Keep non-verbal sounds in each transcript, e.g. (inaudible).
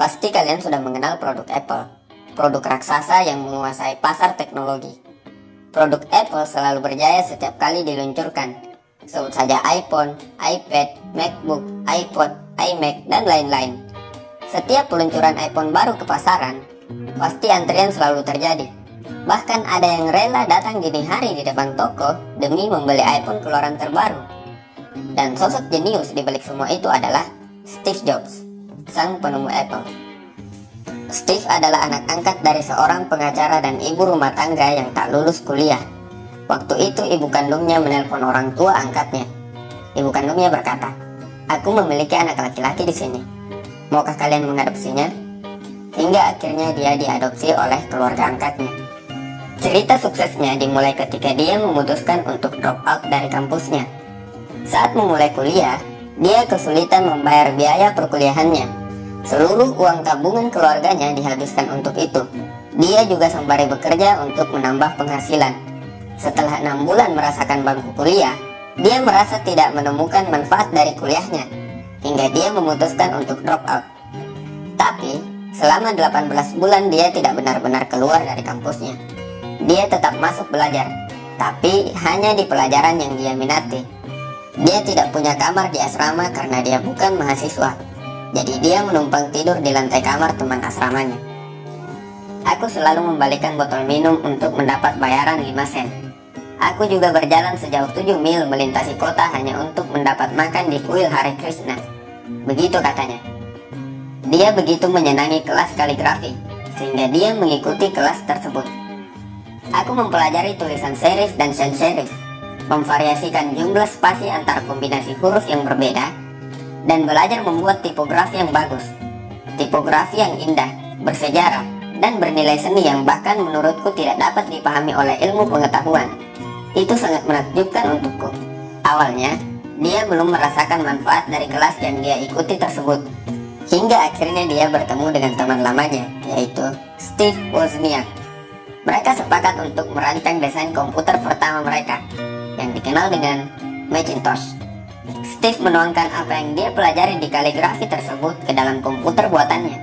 Pasti kalian sudah mengenal produk Apple, produk raksasa yang menguasai pasar teknologi. Produk Apple selalu berjaya setiap kali diluncurkan. Sebut saja iPhone, iPad, MacBook, iPod, iMac, dan lain-lain. Setiap peluncuran iPhone baru ke pasaran, pasti antrian selalu terjadi. Bahkan ada yang rela datang dini hari di depan toko demi membeli iPhone keluaran terbaru. Dan sosok jenius di balik semua itu adalah Steve Jobs sang penemu Apple. Steve adalah anak angkat dari seorang pengacara dan ibu rumah tangga yang tak lulus kuliah. Waktu itu ibu kandungnya menelpon orang tua angkatnya. Ibu kandungnya berkata, Aku memiliki anak laki-laki di sini. Maukah kalian mengadopsinya? Hingga akhirnya dia diadopsi oleh keluarga angkatnya. Cerita suksesnya dimulai ketika dia memutuskan untuk drop out dari kampusnya. Saat memulai kuliah, dia kesulitan membayar biaya perkuliahannya Seluruh uang tabungan keluarganya dihabiskan untuk itu. Dia juga sembari bekerja untuk menambah penghasilan. Setelah enam bulan merasakan bangku kuliah, dia merasa tidak menemukan manfaat dari kuliahnya, hingga dia memutuskan untuk drop out. Tapi, selama 18 bulan dia tidak benar-benar keluar dari kampusnya. Dia tetap masuk belajar, tapi hanya di pelajaran yang dia minati. Dia tidak punya kamar di asrama karena dia bukan mahasiswa jadi dia menumpang tidur di lantai kamar teman asramanya. Aku selalu membalikan botol minum untuk mendapat bayaran 5 sen. Aku juga berjalan sejauh 7 mil melintasi kota hanya untuk mendapat makan di kuil Hare Krishna. Begitu katanya. Dia begitu menyenangi kelas kaligrafi, sehingga dia mengikuti kelas tersebut. Aku mempelajari tulisan serif dan sans serif, memvariasikan jumlah spasi antar kombinasi huruf yang berbeda, dan belajar membuat tipografi yang bagus. Tipografi yang indah, bersejarah, dan bernilai seni yang bahkan menurutku tidak dapat dipahami oleh ilmu pengetahuan. Itu sangat menakjubkan untukku. Awalnya, dia belum merasakan manfaat dari kelas yang dia ikuti tersebut. Hingga akhirnya dia bertemu dengan teman lamanya, yaitu Steve Wozniak. Mereka sepakat untuk merancang desain komputer pertama mereka, yang dikenal dengan Macintosh. Steve menuangkan apa yang dia pelajari di kaligrafi tersebut ke dalam komputer buatannya,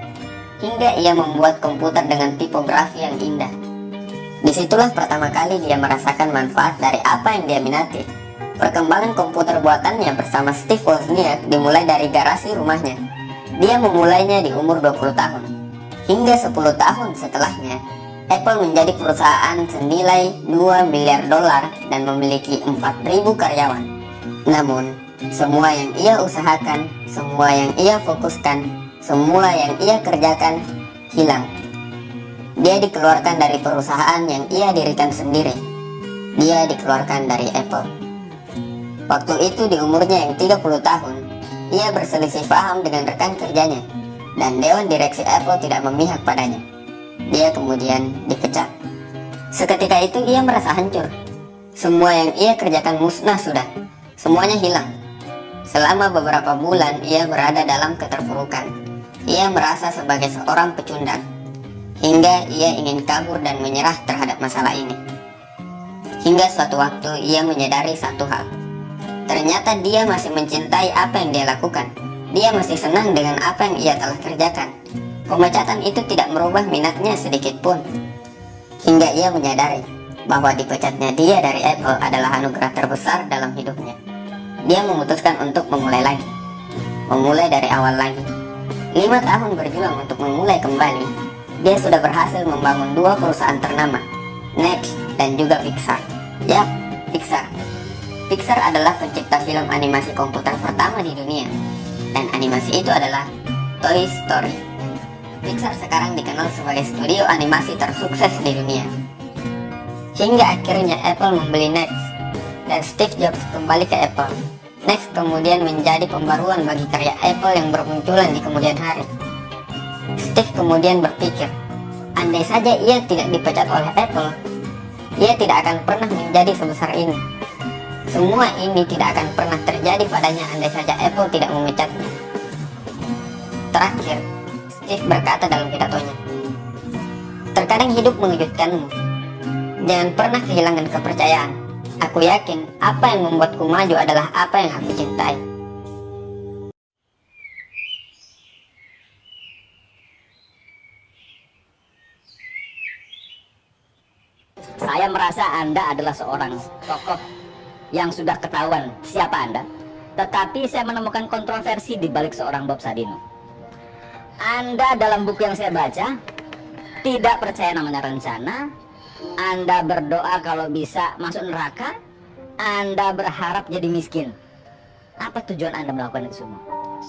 hingga ia membuat komputer dengan tipografi yang indah. Di situlah pertama kali dia merasakan manfaat dari apa yang dia minati. Perkembangan komputer buatannya bersama Steve Wozniak dimulai dari garasi rumahnya. Dia memulainya di umur 20 tahun. Hingga 10 tahun setelahnya, Apple menjadi perusahaan senilai 2 miliar dolar dan memiliki 4.000 karyawan. Namun, semua yang ia usahakan, semua yang ia fokuskan, semua yang ia kerjakan hilang. Dia dikeluarkan dari perusahaan yang ia dirikan sendiri. Dia dikeluarkan dari Apple. Waktu itu di umurnya yang 30 tahun, ia berselisih paham dengan rekan kerjanya, dan Dewan Direksi Apple tidak memihak padanya. Dia kemudian dipecat. Seketika itu ia merasa hancur. Semua yang ia kerjakan musnah sudah. Semuanya hilang. Selama beberapa bulan ia berada dalam keterpurukan. Ia merasa sebagai seorang pecundang. Hingga ia ingin kabur dan menyerah terhadap masalah ini. Hingga suatu waktu ia menyadari satu hal. Ternyata dia masih mencintai apa yang dia lakukan. Dia masih senang dengan apa yang ia telah kerjakan. Pemecatan itu tidak merubah minatnya sedikit pun. Hingga ia menyadari bahwa dipecatnya dia dari Apple adalah anugerah terbesar dalam hidupnya dia memutuskan untuk memulai lagi. Memulai dari awal lagi. Lima tahun berjuang untuk memulai kembali, dia sudah berhasil membangun dua perusahaan ternama, Next dan juga Pixar. Yap, Pixar. Pixar adalah pencipta film animasi komputer pertama di dunia, dan animasi itu adalah Toy Story. Pixar sekarang dikenal sebagai studio animasi tersukses di dunia. Hingga akhirnya Apple membeli Next, dan Steve Jobs kembali ke Apple Next kemudian menjadi pembaruan bagi karya Apple yang bermunculan di kemudian hari. Steve kemudian berpikir, andai saja ia tidak dipecat oleh Apple, ia tidak akan pernah menjadi sebesar ini. Semua ini tidak akan pernah terjadi padanya andai saja Apple tidak memecatnya. Terakhir, Berkata dalam pidatonya. Terkadang hidup mengejutkanmu. Jangan pernah kehilangan kepercayaan. Aku yakin apa yang membuatku maju adalah apa yang aku cintai. Saya merasa Anda adalah seorang tokoh yang sudah ketahuan siapa Anda. Tetapi saya menemukan kontroversi di balik seorang Bob Sadino. Anda dalam buku yang saya baca tidak percaya namanya rencana. Anda berdoa kalau bisa masuk neraka. Anda berharap jadi miskin. Apa tujuan Anda melakukan itu semua?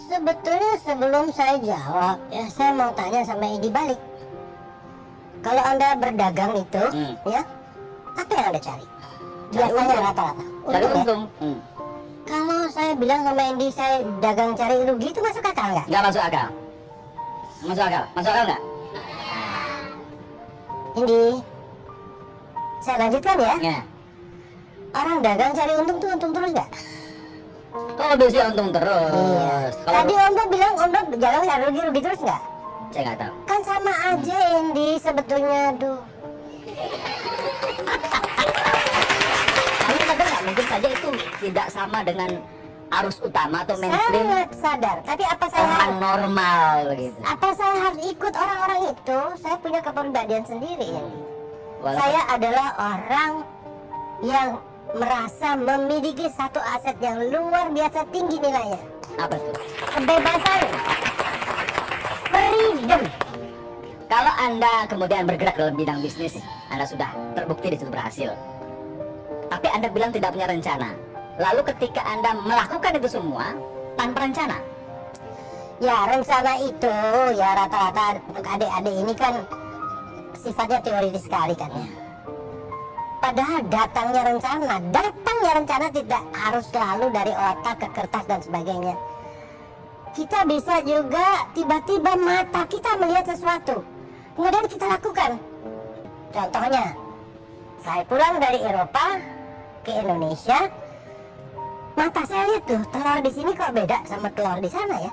Sebetulnya sebelum saya jawab, ya saya mau tanya sama Edi balik. Kalau Anda berdagang itu, Hmm. ya, apa yang Anda cari? Biasanya rata-rata. Dari Untung ya? Hmm. Kalau saya bilang sama Edi saya dagang cari rugi itu masuk akal nggak? Nggak masuk akal. Masuk akal. Masuk akal nggak? Indi, saya lanjutkan ya. Ya. Orang dagang cari untung tuh untung terus nggak? Oh biasanya untung terus. Iya. Kalau Tadi Om Bob bilang Om Bob dagang cari rugi rugi terus nggak? saya nggak tahu. Kan sama aja Indi sebetulnya aduh. Tapi mungkin saja itu tidak sama dengan arus utama atau mainstream Sangat sadar. Tapi apa saya orang harus normal gitu. apa saya harus ikut orang-orang itu? Saya punya kepribadian sendiri Indi. Walaupun- Saya adalah orang yang merasa memiliki satu aset yang luar biasa tinggi nilainya. apa tuh? Kebebasan. Freedom. Kalau anda kemudian bergerak dalam bidang bisnis, anda sudah terbukti di situ berhasil. Tapi anda bilang tidak punya rencana. Lalu ketika anda melakukan itu semua tanpa rencana, Ya rencana itu ya rata-rata untuk adik-adik ini kan sifatnya teoritis sekali kan ya. Padahal datangnya rencana, datangnya rencana tidak harus selalu dari otak ke kertas dan sebagainya. Kita bisa juga tiba-tiba mata kita melihat sesuatu, kemudian kita lakukan. Contohnya, saya pulang dari Eropa ke Indonesia, mata saya lihat tuh telur di sini kok beda sama telur di sana ya?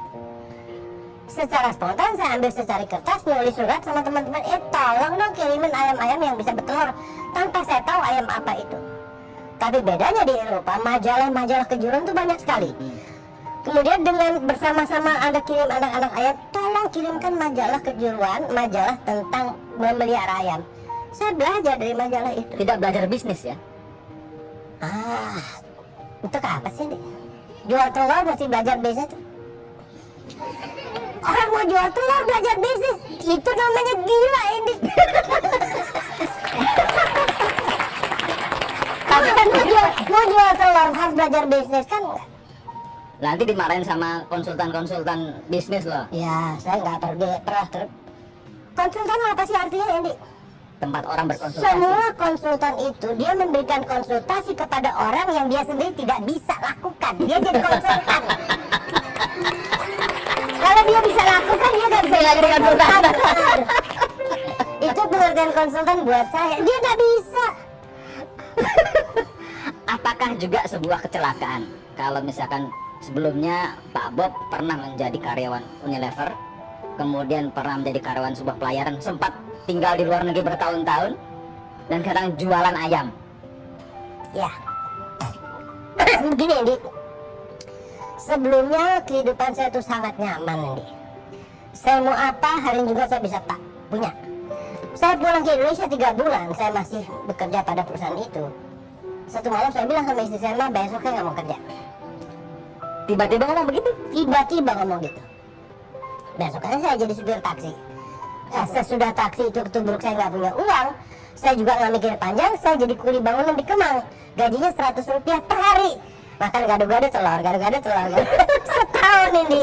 Secara spontan saya ambil secari kertas nulis surat sama teman-teman. Eh tolong dong kirimin ayam-ayam yang bisa bertelur tanpa saya tahu ayam apa itu. Tapi bedanya di Eropa majalah-majalah kejuruan itu banyak sekali. Kemudian dengan bersama-sama anda kirim anak-anak ayam tolong kirimkan majalah kejuruan majalah tentang memelihara ayam. Saya belajar dari majalah itu. Tidak belajar bisnis ya. ah untuk apa sih Dik? jual telur mesti belajar bisnis orang mau jual telur belajar bisnis itu namanya gila ini (laughs) tapi kan mau jual, mau jual telur harus belajar bisnis kan? Nanti dimarahin sama konsultan-konsultan bisnis loh. ya saya nggak pergi pernah ter konsultan apa sih artinya ini Tempat orang berkonsultasi. semua konsultan itu dia memberikan konsultasi kepada orang yang dia sendiri tidak bisa lakukan. Dia jadi konsultan. (laughs) Kalau dia bisa lakukan dia nggak bisa jadi konsultan. Itu pengertian konsultan buat saya. Dia nggak bisa. (laughs) Apakah juga sebuah kecelakaan? Kalau misalkan sebelumnya Pak Bob pernah menjadi karyawan Unilever, kemudian pernah menjadi karyawan sebuah pelayaran, sempat tinggal di luar negeri bertahun-tahun, dan sekarang jualan ayam. ya. Begini Indi sebelumnya kehidupan saya itu sangat nyaman Indi saya mau apa hari ini juga saya bisa pak punya. Saya pulang ke Indonesia tiga bulan saya masih bekerja pada perusahaan itu. Satu malam saya bilang sama istri saya mah besoknya nggak mau kerja. Tiba-tiba ngomong begitu. tiba-tiba ngomong gitu. Besokannya saya jadi supir taksi nah, sesudah taksi itu ketubruk saya nggak punya uang. Saya juga nggak mikir panjang saya jadi kuli bangunan di Kemang. Gajinya 100 rupiah per hari. Makan gado-gado telur gado-gado telur. Gado. (laughs) setahun ini.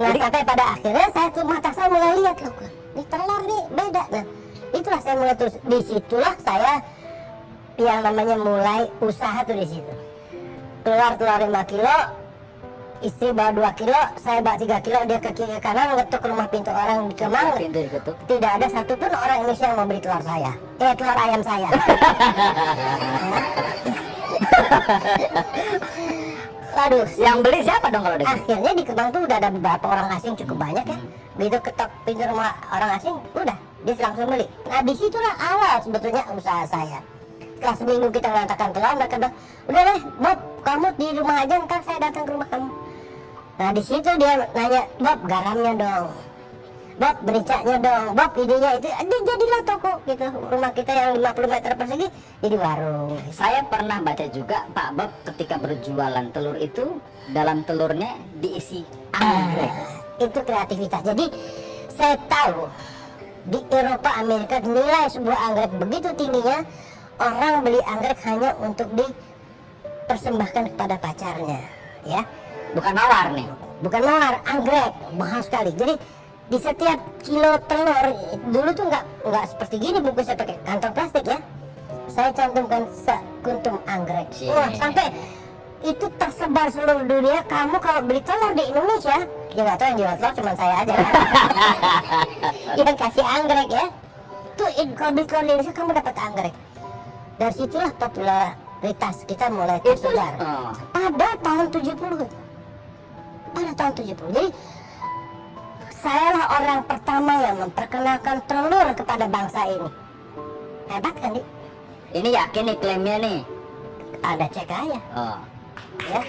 Nah sampai pada akhirnya saya tuh mata saya mulai lihat loh ini telur nih beda. Nah itulah saya mulai terus. Di situlah saya yang namanya mulai usaha tuh di situ. Keluar telur 5 kilo istri bawa 2 kilo saya bawa 3 kilo dia ke kiri kanan ngetuk rumah pintu orang. Di Kemang Pintu diketuk. tidak ada satupun orang Indonesia yang mau beli telur saya. Eh telur ayam saya. (laughs) Waduh, Yang beli siapa dong kalau dia? akhirnya di Kemang tuh udah ada beberapa orang asing cukup banyak ya. Begitu ketok pintu rumah orang asing udah dia langsung beli. Nah di situlah awal sebetulnya usaha saya. Setelah seminggu kita mengatakan telur mereka bilang udah deh Bob kamu di rumah aja ntar saya datang ke rumah kamu nah di situ dia nanya Bob garamnya dong. Bob bericaknya dong. Bob idenya itu jadilah toko gitu rumah kita yang 50 meter persegi jadi warung. Saya pernah baca juga Pak Bob ketika berjualan telur itu dalam telurnya diisi anggrek. itu kreativitas. Jadi saya tahu di Eropa Amerika nilai sebuah anggrek begitu tingginya orang beli anggrek hanya untuk dipersembahkan kepada pacarnya ya Bukan mawar nih. bukan mawar anggrek. Mahal sekali. Jadi di setiap kilo telur dulu tuh nggak nggak seperti gini bungkusnya pakai kantong plastik ya. Saya cantumkan sekuntum anggrek. Cie. wah sampai itu tersebar seluruh dunia. Kamu kalau beli telur di Indonesia ya nggak tahu yang jual telur cuma saya aja. (laughs) Yang kasih anggrek ya. Tuh kalau beli telur di Indonesia kamu dapat anggrek. Dari situlah popularitas kita mulai tersebar. pada tahun 70 pada tahun 70 jadi saya lah orang pertama yang memperkenalkan telur kepada bangsa ini hebat kan Di? Ini yakin nih klaimnya nih. ada cek aja Oh. ya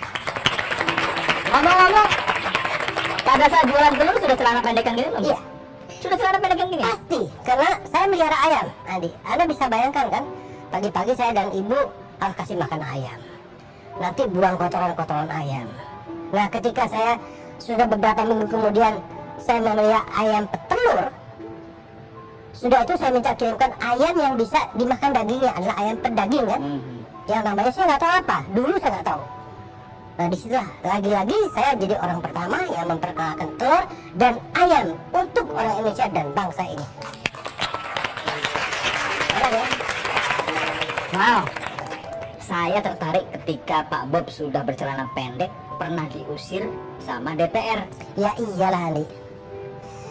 Ngomong-ngomong, pada saat jualan telur sudah celana pendekan gini belum? iya Sudah celana pendekan gini? pasti karena saya melihara ayam Adi anda bisa bayangkan kan pagi-pagi saya dan ibu harus kasih makan ayam nanti buang kotoran-kotoran ayam nah ketika saya sudah beberapa minggu kemudian saya memelihara ayam petelur sudah itu saya minta kirimkan ayam yang bisa dimakan dagingnya adalah ayam pedaging kan Mhm. yang namanya saya nggak tahu apa dulu saya nggak tahu nah di situlah lagi-lagi saya jadi orang pertama yang memperkenalkan telur dan ayam untuk orang Indonesia dan bangsa ini ya? Wow. Saya tertarik ketika Pak Bob sudah bercelana pendek pernah diusir sama DPR. ya iyalah Andi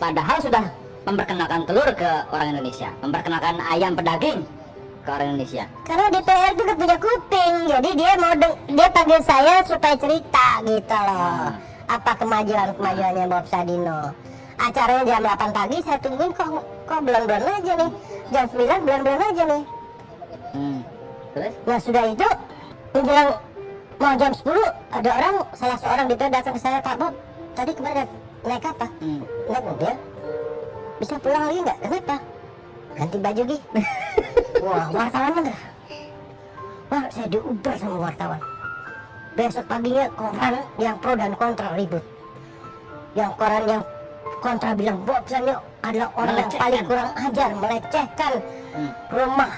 Padahal sudah memperkenalkan telur ke orang Indonesia, memperkenalkan ayam pedaging ke orang Indonesia. karena DPR juga punya kuping jadi dia mau dia panggil saya supaya cerita gitu loh apa kemajuan kemajuannya Bob Sadino acaranya jam 8 pagi saya tungguin kok kok bulan-bulan aja nih jam 9 bulan-bulan aja nih Hmm. Terus? Nah sudah itu menjelang mau jam 10 ada orang salah seorang di datang ke saya Pak Bob tadi kemarin naik apa? Hmm. Naik mobil bisa pulang lagi nggak? Kenapa? Ganti baju Gi (laughs) Wah wartawan enggak? Wah saya diuber sama wartawan Besok paginya koran yang pro dan kontra ribut Yang koran yang kontra bilang Bob Sanyo adalah orang yang paling kurang ajar Melecehkan Hmm. rumah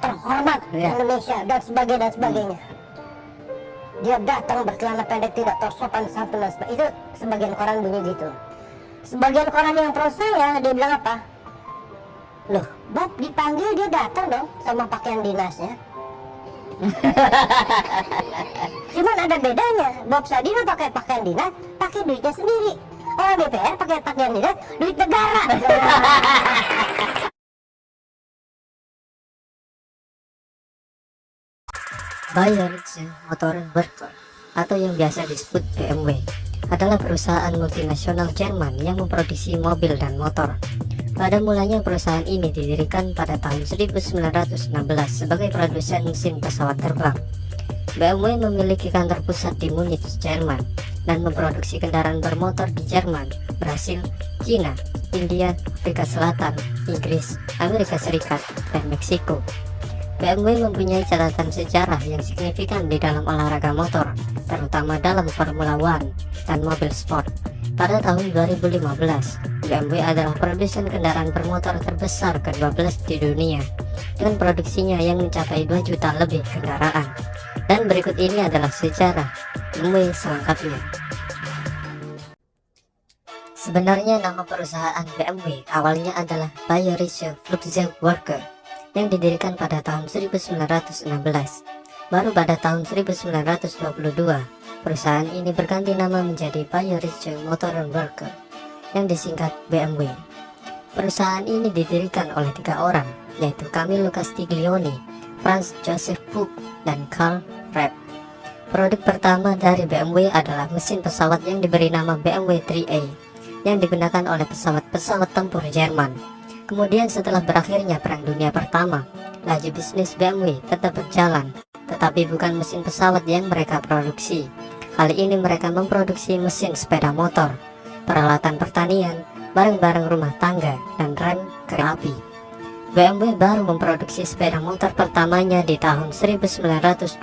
terhormat Iya. Indonesia dan sebagainya dan sebagainya. Dia datang bercelana pendek tidak tersopan santun dan sebagainya. Itu sebagian koran bunyi gitu. Sebagian koran yang pro saya dia bilang apa? Loh, Bob dipanggil dia datang dong sama pakaian dinasnya. (laughs) Cuman ada bedanya. Bob Sadino pakai pakaian dinas, pakai duitnya sendiri. Orang DPR pakai pakaian dinas, duit negara. (laughs) Bayerische Motor Werke atau yang biasa disebut BMW adalah perusahaan multinasional Jerman yang memproduksi mobil dan motor. Pada mulanya perusahaan ini didirikan pada tahun 1916 sebagai produsen mesin pesawat terbang. BMW memiliki kantor pusat di Munich, Jerman dan memproduksi kendaraan bermotor di Jerman, Brasil, Cina, India, Afrika Selatan, Inggris, Amerika Serikat, dan Meksiko. BMW mempunyai catatan sejarah yang signifikan di dalam olahraga motor, terutama dalam Formula One dan mobil sport. Pada tahun 2015, BMW adalah produsen kendaraan bermotor terbesar ke-12 di dunia, dengan produksinya yang mencapai 2 juta lebih kendaraan. Dan berikut ini adalah sejarah BMW selengkapnya. Sebenarnya nama perusahaan BMW awalnya adalah Bayerische Flugzeugwerke yang didirikan pada tahun 1916. Baru pada tahun 1922, perusahaan ini berganti nama menjadi Bayerische Motorenwerke yang disingkat BMW. Perusahaan ini didirikan oleh tiga orang, yaitu Camillo Castiglioni, Franz Joseph Puck, dan Karl Rapp. Produk pertama dari BMW adalah mesin pesawat yang diberi nama BMW 3A yang digunakan oleh pesawat-pesawat tempur Jerman. Kemudian setelah berakhirnya Perang Dunia Pertama, laju bisnis BMW tetap berjalan, tetapi bukan mesin pesawat yang mereka produksi. Kali ini mereka memproduksi mesin sepeda motor, peralatan pertanian, barang-barang rumah tangga, dan rem kereta api. BMW baru memproduksi sepeda motor pertamanya di tahun 1923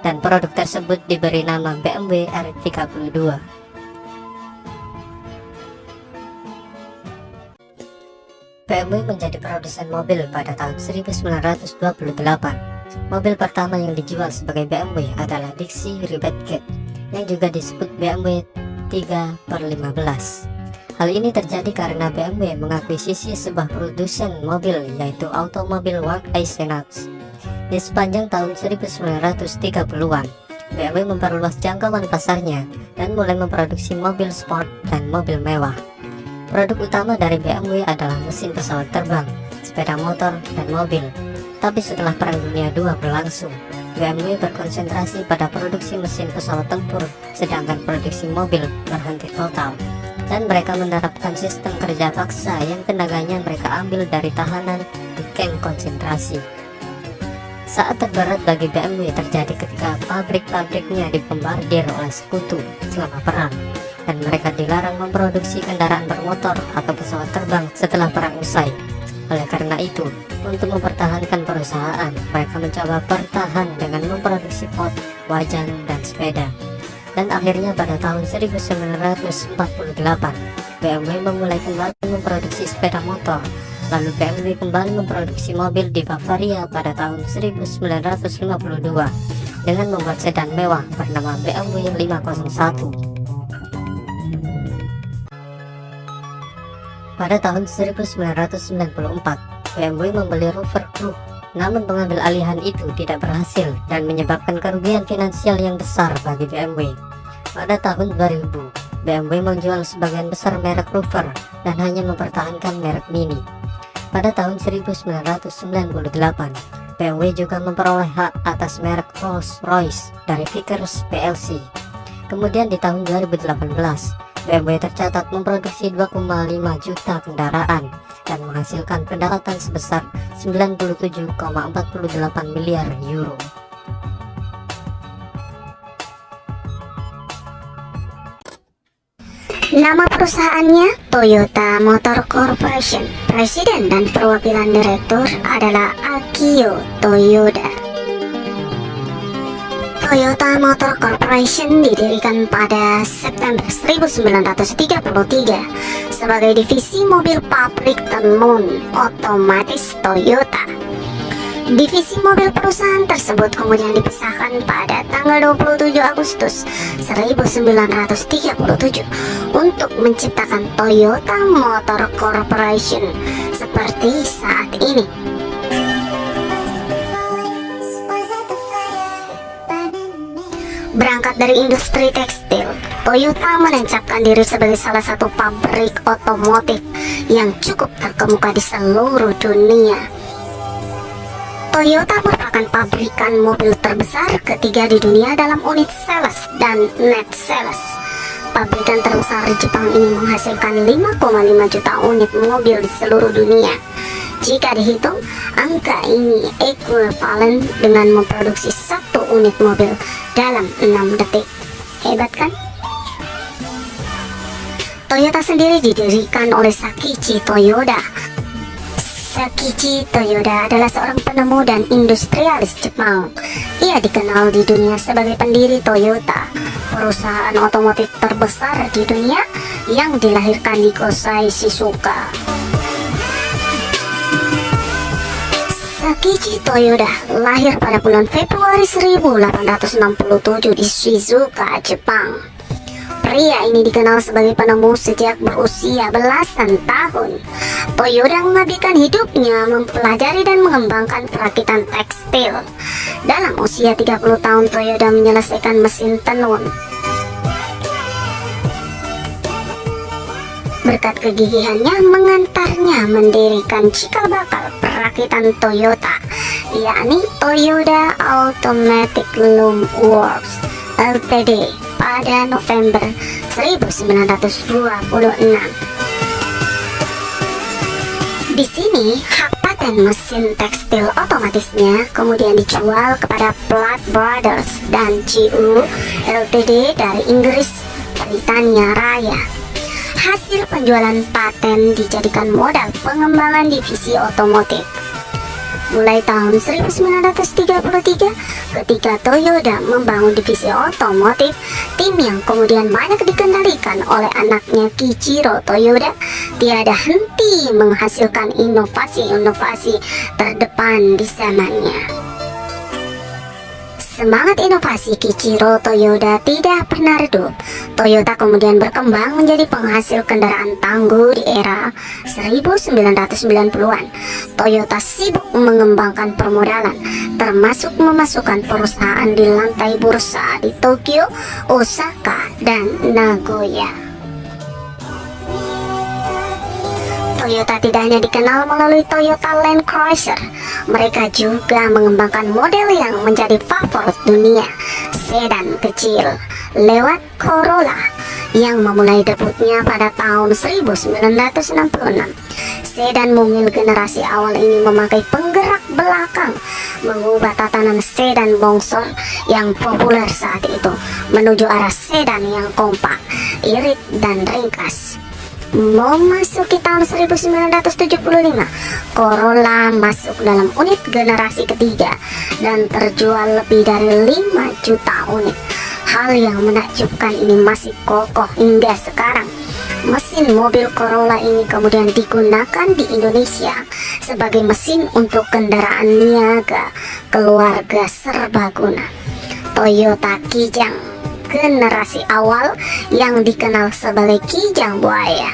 dan produk tersebut diberi nama BMW R32. BMW menjadi produsen mobil pada tahun 1928. Mobil pertama yang dijual sebagai BMW adalah Dixie Rebate yang juga disebut BMW 3 per 15. Hal ini terjadi karena BMW mengakuisisi sebuah produsen mobil yaitu Automobil Work Eisenhower. Di sepanjang tahun 1930-an, BMW memperluas jangkauan pasarnya dan mulai memproduksi mobil sport dan mobil mewah. Produk utama dari BMW adalah mesin pesawat terbang, sepeda motor, dan mobil. Tapi setelah Perang Dunia II berlangsung, BMW berkonsentrasi pada produksi mesin pesawat tempur, sedangkan produksi mobil berhenti total dan mereka menerapkan sistem kerja paksa yang tenaganya mereka ambil dari tahanan di kamp konsentrasi. Saat terberat bagi BMW terjadi ketika pabrik-pabriknya dibombardir oleh sekutu selama perang dan mereka dilarang memproduksi kendaraan bermotor atau pesawat terbang setelah perang usai. Oleh karena itu, untuk mempertahankan perusahaan, mereka mencoba bertahan dengan memproduksi pot, wajan, dan sepeda. Dan akhirnya pada tahun 1948 BMW memulai kembali memproduksi sepeda motor. Lalu BMW kembali memproduksi mobil di Bavaria pada tahun 1952 dengan membuat sedan mewah bernama BMW 501 Pada tahun 1994, BMW membeli Rover Group namun pengambil alihan itu tidak berhasil dan menyebabkan kerugian finansial yang besar bagi BMW. Pada tahun 2000, BMW menjual sebagian besar merek Rover dan hanya mempertahankan merek Mini. Pada tahun 1998, BMW juga memperoleh hak atas merek Rolls-Royce dari Vickers PLC. Kemudian di tahun 2018, BMW tercatat memproduksi 2,5 juta kendaraan dan menghasilkan pendapatan sebesar 97,48 miliar euro. Nama perusahaannya Toyota Motor Corporation. Presiden dan perwakilan direktur adalah Akio Toyoda. Toyota Motor Corporation didirikan pada September 1933 sebagai divisi mobil pabrik tenun otomatis Toyota. Divisi mobil perusahaan tersebut kemudian dipisahkan pada tanggal 27 Agustus 1937 untuk menciptakan Toyota Motor Corporation seperti saat ini. Berangkat dari industri tekstil, Toyota menancapkan diri sebagai salah satu pabrik otomotif yang cukup terkemuka di seluruh dunia. Toyota merupakan pabrikan mobil terbesar ketiga di dunia dalam unit sales dan net sales. Pabrikan terbesar di Jepang ini menghasilkan 5,5 juta unit mobil di seluruh dunia. Jika dihitung, angka ini ekuivalen dengan memproduksi satu unit mobil dalam 6 detik. Hebat kan? Toyota sendiri didirikan oleh Sakichi Toyoda. Sakichi Toyoda adalah seorang penemu dan industrialis Jepang. Ia dikenal di dunia sebagai pendiri Toyota, perusahaan otomotif terbesar di dunia yang dilahirkan di Kosai Shizuoka. Sakichi Toyoda lahir pada bulan Februari 1867 di Shizuoka, Jepang. Pria ini dikenal sebagai penemu sejak berusia belasan tahun. Toyoda menghabiskan hidupnya mempelajari dan mengembangkan perakitan tekstil. Dalam usia 30 tahun, Toyoda menyelesaikan mesin tenun Berkat kegigihannya mengantarnya mendirikan cikal bakal perakitan Toyota, yakni Toyota Automatic Loom Works Ltd pada November 1926. Di sini, hak paten mesin tekstil otomatisnya kemudian dijual kepada Platt Brothers dan GU Ltd dari Inggris Britania Raya hasil penjualan paten dijadikan modal pengembangan divisi otomotif. Mulai tahun 1933 ketika Toyota membangun divisi otomotif, tim yang kemudian banyak dikendalikan oleh anaknya Kichiro Toyoda tiada henti menghasilkan inovasi-inovasi terdepan di zamannya. Semangat inovasi Kichiro Toyota tidak pernah redup. Toyota kemudian berkembang menjadi penghasil kendaraan tangguh di era 1990-an. Toyota sibuk mengembangkan permodalan, termasuk memasukkan perusahaan di lantai bursa di Tokyo, Osaka, dan Nagoya. Toyota tidak hanya dikenal melalui Toyota Land Cruiser, mereka juga mengembangkan model yang menjadi favorit dunia, sedan kecil, lewat Corolla yang memulai debutnya pada tahun 1966. Sedan mungil generasi awal ini memakai penggerak belakang, mengubah tatanan sedan bongsor yang populer saat itu menuju arah sedan yang kompak, irit, dan ringkas. Memasuki tahun 1975, Corolla masuk dalam unit generasi ketiga dan terjual lebih dari 5 juta unit. Hal yang menakjubkan ini masih kokoh hingga sekarang. Mesin mobil Corolla ini kemudian digunakan di Indonesia sebagai mesin untuk kendaraan niaga keluarga serbaguna. Toyota Kijang generasi awal yang dikenal sebagai Kijang Buaya.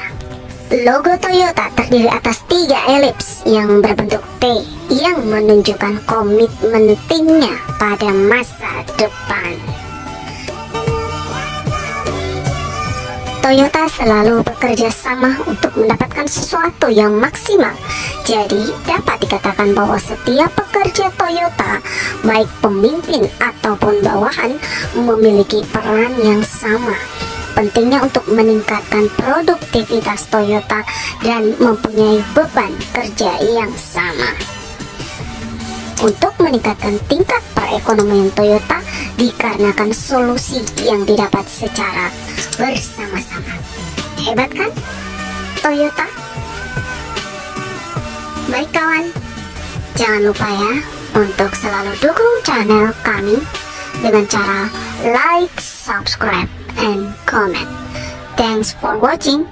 Logo Toyota terdiri atas tiga elips yang berbentuk T yang menunjukkan komitmen timnya pada masa depan. Toyota selalu bekerja sama untuk mendapatkan sesuatu yang maksimal. Jadi, dapat dikatakan bahwa setiap pekerja Toyota, baik pemimpin ataupun bawahan, memiliki peran yang sama. Pentingnya untuk meningkatkan produktivitas Toyota dan mempunyai beban kerja yang sama. Untuk meningkatkan tingkat perekonomian Toyota dikarenakan solusi yang didapat secara bersama-sama. Hebat kan? Toyota? Baik kawan, jangan lupa ya untuk selalu dukung channel kami dengan cara like, subscribe, and comment. Thanks for watching.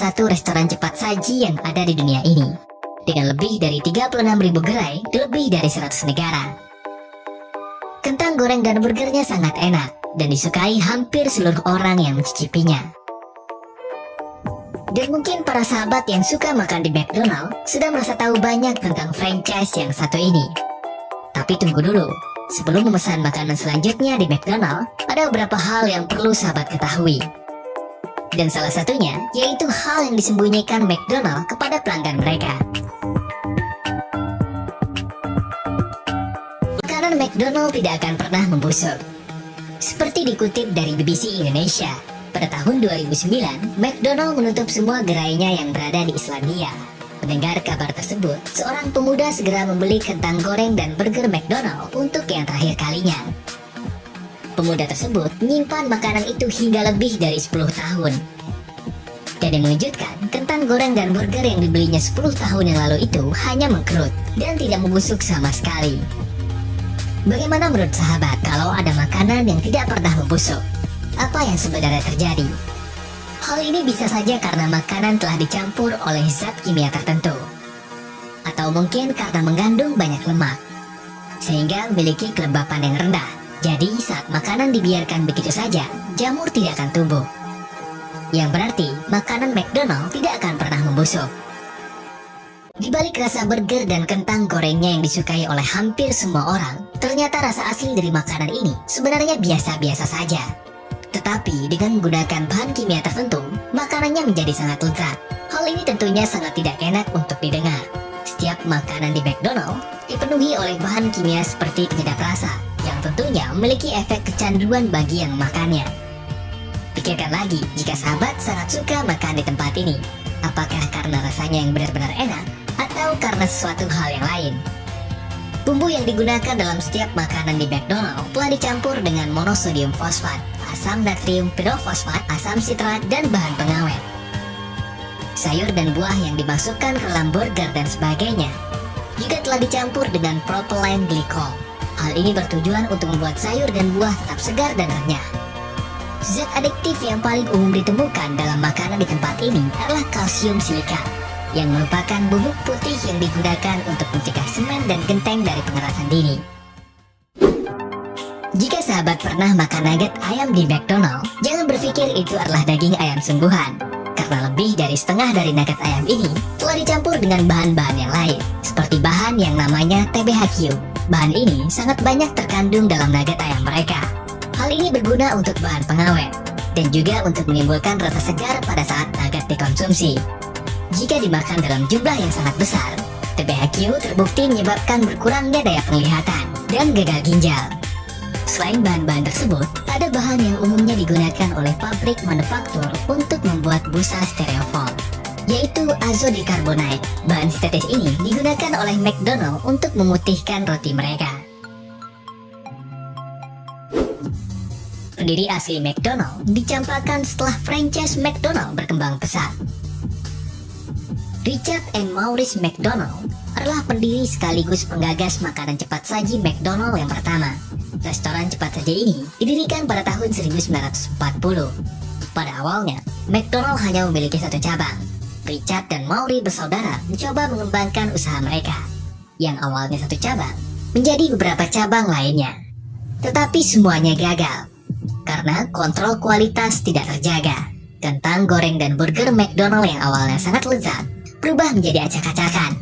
Satu restoran cepat saji yang ada di dunia ini. Dengan lebih dari 36.000 gerai di lebih dari 100 negara. Kentang goreng dan burgernya sangat enak dan disukai hampir seluruh orang yang mencicipinya. Dan mungkin para sahabat yang suka makan di McDonald sudah merasa tahu banyak tentang franchise yang satu ini. Tapi tunggu dulu, sebelum memesan makanan selanjutnya di McDonald, ada beberapa hal yang perlu sahabat ketahui. Dan salah satunya yaitu hal yang disembunyikan McDonald kepada pelanggan mereka. Makanan McDonald tidak akan pernah membusuk. Seperti dikutip dari BBC Indonesia, pada tahun 2009, McDonald menutup semua gerainya yang berada di Islandia. Mendengar kabar tersebut, seorang pemuda segera membeli kentang goreng dan burger McDonald untuk yang terakhir kalinya. Pemuda tersebut menyimpan makanan itu hingga lebih dari 10 tahun. Dan yang mengejutkan, kentang goreng dan burger yang dibelinya 10 tahun yang lalu itu hanya mengkerut dan tidak membusuk sama sekali. Bagaimana menurut sahabat kalau ada makanan yang tidak pernah membusuk? Apa yang sebenarnya terjadi? Hal ini bisa saja karena makanan telah dicampur oleh zat kimia tertentu. Atau mungkin karena mengandung banyak lemak, sehingga memiliki kelembapan yang rendah. Jadi saat makanan dibiarkan begitu saja, jamur tidak akan tumbuh. Yang berarti makanan McDonald tidak akan pernah membusuk. Di balik rasa burger dan kentang gorengnya yang disukai oleh hampir semua orang, Ternyata rasa asli dari makanan ini sebenarnya biasa-biasa saja. Tetapi dengan menggunakan bahan kimia tertentu, makanannya menjadi sangat lezat. Hal ini tentunya sangat tidak enak untuk didengar. Setiap makanan di McDonald dipenuhi oleh bahan kimia seperti penyedap rasa, yang tentunya memiliki efek kecanduan bagi yang makannya. Pikirkan lagi jika sahabat sangat suka makan di tempat ini. Apakah karena rasanya yang benar-benar enak, atau karena sesuatu hal yang lain? Bumbu yang digunakan dalam setiap makanan di McDonald telah dicampur dengan monosodium fosfat, asam natrium pirofosfat, asam sitrat, dan bahan pengawet. Sayur dan buah yang dimasukkan ke dalam burger dan sebagainya juga telah dicampur dengan propylene glycol. Hal ini bertujuan untuk membuat sayur dan buah tetap segar dan renyah. Zat adiktif yang paling umum ditemukan dalam makanan di tempat ini adalah kalsium silika yang merupakan bubuk putih yang digunakan untuk mencegah semen dan genteng dari pengerasan dini. Jika sahabat pernah makan nugget ayam di McDonald, jangan berpikir itu adalah daging ayam sungguhan. Karena lebih dari setengah dari nugget ayam ini telah dicampur dengan bahan-bahan yang lain, seperti bahan yang namanya TBHQ. Bahan ini sangat banyak terkandung dalam nugget ayam mereka. Hal ini berguna untuk bahan pengawet, dan juga untuk menimbulkan rasa segar pada saat nugget dikonsumsi. Jika dimakan dalam jumlah yang sangat besar, TBHQ terbukti menyebabkan berkurangnya daya penglihatan dan gagal ginjal. Selain bahan-bahan tersebut, ada bahan yang umumnya digunakan oleh pabrik manufaktur untuk membuat busa stereofoam, yaitu azodicarbonate. Bahan sintetis ini digunakan oleh McDonald untuk memutihkan roti mereka. Pendiri asli McDonald dicampakkan setelah franchise McDonald berkembang pesat. Richard and Maurice McDonald adalah pendiri sekaligus penggagas makanan cepat saji McDonald yang pertama. Restoran cepat saji ini didirikan pada tahun 1940. Pada awalnya, McDonald hanya memiliki satu cabang. Richard dan Maurice bersaudara mencoba mengembangkan usaha mereka, yang awalnya satu cabang menjadi beberapa cabang lainnya. Tetapi semuanya gagal, karena kontrol kualitas tidak terjaga. Kentang goreng dan burger McDonald yang awalnya sangat lezat berubah menjadi acak-acakan.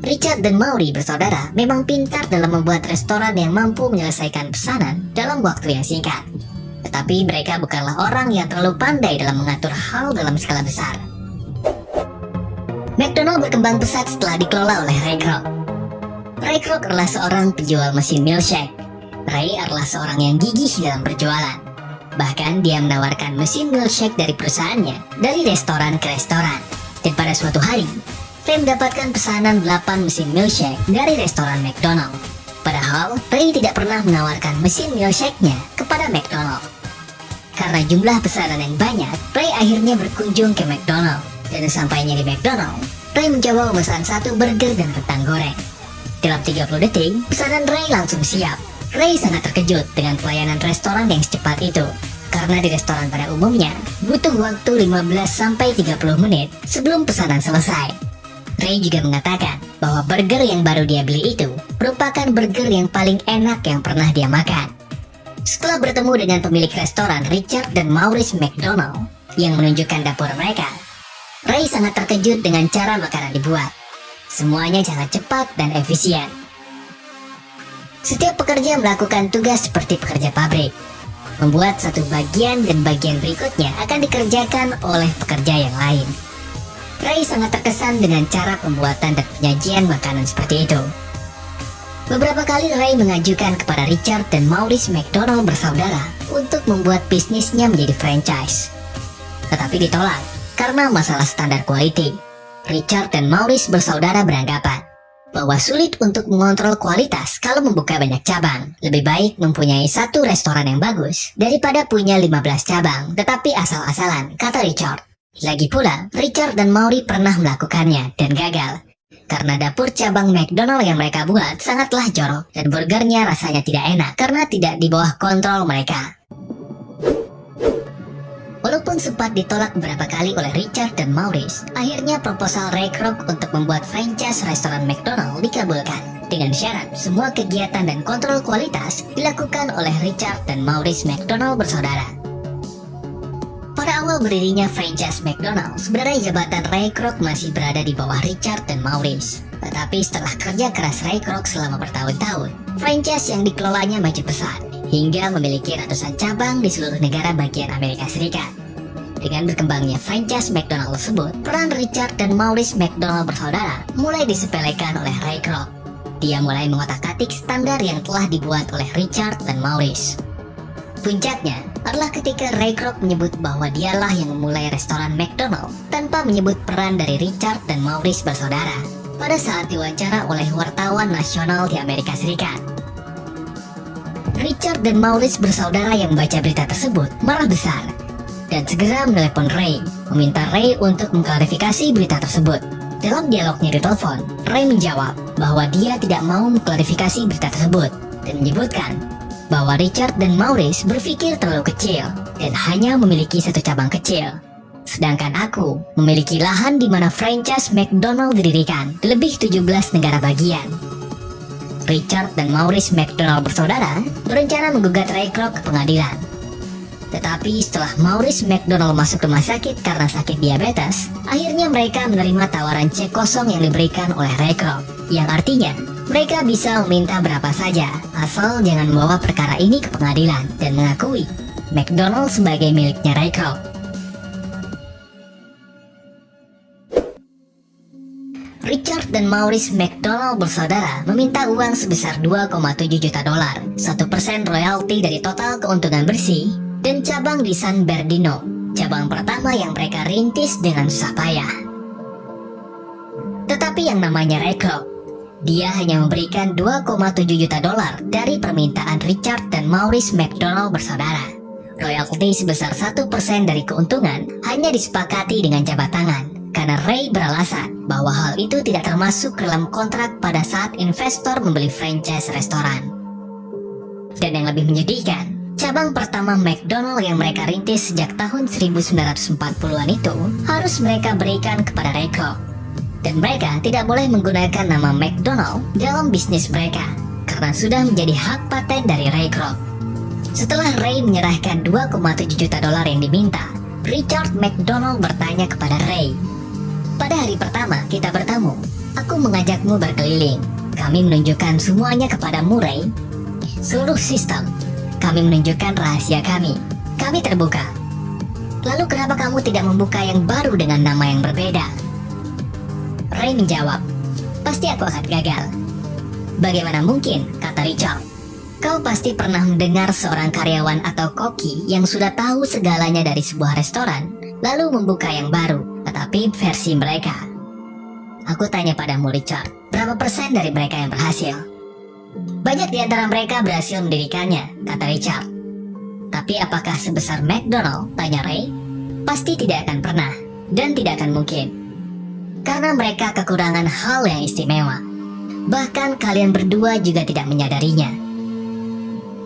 Richard dan Maury bersaudara memang pintar dalam membuat restoran yang mampu menyelesaikan pesanan dalam waktu yang singkat. Tetapi mereka bukanlah orang yang terlalu pandai dalam mengatur hal dalam skala besar. McDonald berkembang pesat setelah dikelola oleh Ray Kroc. Ray Kroc adalah seorang penjual mesin milkshake. Ray adalah seorang yang gigih dalam berjualan. Bahkan dia menawarkan mesin milkshake dari perusahaannya dari restoran ke restoran. Dan pada suatu hari, Ray mendapatkan pesanan 8 mesin milkshake dari restoran McDonald. Padahal, Ray tidak pernah menawarkan mesin milkshake-nya kepada McDonald. Karena jumlah pesanan yang banyak, Ray akhirnya berkunjung ke McDonald. Dan sampainya di McDonald, Ray mencoba memesan satu burger dan kentang goreng. Dalam 30 detik, pesanan Ray langsung siap. Ray sangat terkejut dengan pelayanan restoran yang secepat itu karena di restoran pada umumnya butuh waktu 15-30 menit sebelum pesanan selesai. Ray juga mengatakan bahwa burger yang baru dia beli itu merupakan burger yang paling enak yang pernah dia makan. Setelah bertemu dengan pemilik restoran Richard dan Maurice McDonald yang menunjukkan dapur mereka, Ray sangat terkejut dengan cara makanan dibuat. Semuanya sangat cepat dan efisien. Setiap pekerja melakukan tugas seperti pekerja pabrik, membuat satu bagian dan bagian berikutnya akan dikerjakan oleh pekerja yang lain. Ray sangat terkesan dengan cara pembuatan dan penyajian makanan seperti itu. Beberapa kali Ray mengajukan kepada Richard dan Maurice McDonald bersaudara untuk membuat bisnisnya menjadi franchise. Tetapi ditolak karena masalah standar quality. Richard dan Maurice bersaudara beranggapan bahwa sulit untuk mengontrol kualitas kalau membuka banyak cabang. Lebih baik mempunyai satu restoran yang bagus daripada punya 15 cabang, tetapi asal-asalan, kata Richard. Lagi pula, Richard dan Maury pernah melakukannya dan gagal. Karena dapur cabang McDonald yang mereka buat sangatlah jorok dan burgernya rasanya tidak enak karena tidak di bawah kontrol mereka. Walaupun sempat ditolak beberapa kali oleh Richard dan Maurice, akhirnya proposal Ray Kroc untuk membuat franchise restoran McDonald dikabulkan. Dengan syarat, semua kegiatan dan kontrol kualitas dilakukan oleh Richard dan Maurice McDonald bersaudara. Pada awal berdirinya franchise McDonald's, sebenarnya jabatan Ray Kroc masih berada di bawah Richard dan Maurice. Tetapi setelah kerja keras Ray Kroc selama bertahun-tahun, franchise yang dikelolanya maju pesat, hingga memiliki ratusan cabang di seluruh negara bagian Amerika Serikat. Dengan berkembangnya franchise McDonald tersebut, peran Richard dan Maurice McDonald bersaudara mulai disepelekan oleh Ray Kroc. Dia mulai mengotak-atik standar yang telah dibuat oleh Richard dan Maurice. Puncaknya adalah ketika Ray Kroc menyebut bahwa dialah yang memulai restoran McDonald tanpa menyebut peran dari Richard dan Maurice bersaudara pada saat diwawancara oleh wartawan nasional di Amerika Serikat. Richard dan Maurice bersaudara yang membaca berita tersebut marah besar dan segera menelepon Ray, meminta Ray untuk mengklarifikasi berita tersebut. Dalam dialognya di telepon, Ray menjawab bahwa dia tidak mau mengklarifikasi berita tersebut dan menyebutkan bahwa Richard dan Maurice berpikir terlalu kecil dan hanya memiliki satu cabang kecil. Sedangkan aku memiliki lahan di mana franchise McDonald didirikan di lebih 17 negara bagian. Richard dan Maurice McDonald bersaudara berencana menggugat Ray Kroc ke pengadilan. Tetapi setelah Maurice McDonald masuk rumah sakit karena sakit diabetes, akhirnya mereka menerima tawaran cek kosong yang diberikan oleh Ray Kroc, yang artinya mereka bisa meminta berapa saja, asal jangan membawa perkara ini ke pengadilan dan mengakui McDonald sebagai miliknya Ray Kroc. Richard dan Maurice McDonald bersaudara meminta uang sebesar 2,7 juta dolar, 1% royalti dari total keuntungan bersih, dan cabang di San Bernardino, cabang pertama yang mereka rintis dengan susah payah. Tetapi yang namanya Kroc dia hanya memberikan 2,7 juta dolar dari permintaan Richard dan Maurice McDonald bersaudara. Royalti sebesar 1% dari keuntungan hanya disepakati dengan jabat tangan karena Ray beralasan bahwa hal itu tidak termasuk dalam kontrak pada saat investor membeli franchise restoran. Dan yang lebih menyedihkan, cabang pertama McDonald yang mereka rintis sejak tahun 1940-an itu harus mereka berikan kepada Ray Kroc dan mereka tidak boleh menggunakan nama McDonald dalam bisnis mereka karena sudah menjadi hak paten dari Ray Kroc. Setelah Ray menyerahkan 2,7 juta dolar yang diminta, Richard McDonald bertanya kepada Ray, Pada hari pertama kita bertemu, aku mengajakmu berkeliling. Kami menunjukkan semuanya kepadamu Ray. Seluruh sistem, kami menunjukkan rahasia kami. Kami terbuka. Lalu kenapa kamu tidak membuka yang baru dengan nama yang berbeda? Ray menjawab, pasti aku akan gagal. Bagaimana mungkin, kata Richard. Kau pasti pernah mendengar seorang karyawan atau koki yang sudah tahu segalanya dari sebuah restoran, lalu membuka yang baru, tetapi versi mereka. Aku tanya padamu Richard, berapa persen dari mereka yang berhasil? Banyak di antara mereka berhasil mendirikannya, kata Richard. Tapi apakah sebesar McDonald? Tanya Ray. Pasti tidak akan pernah, dan tidak akan mungkin karena mereka kekurangan hal yang istimewa. Bahkan kalian berdua juga tidak menyadarinya.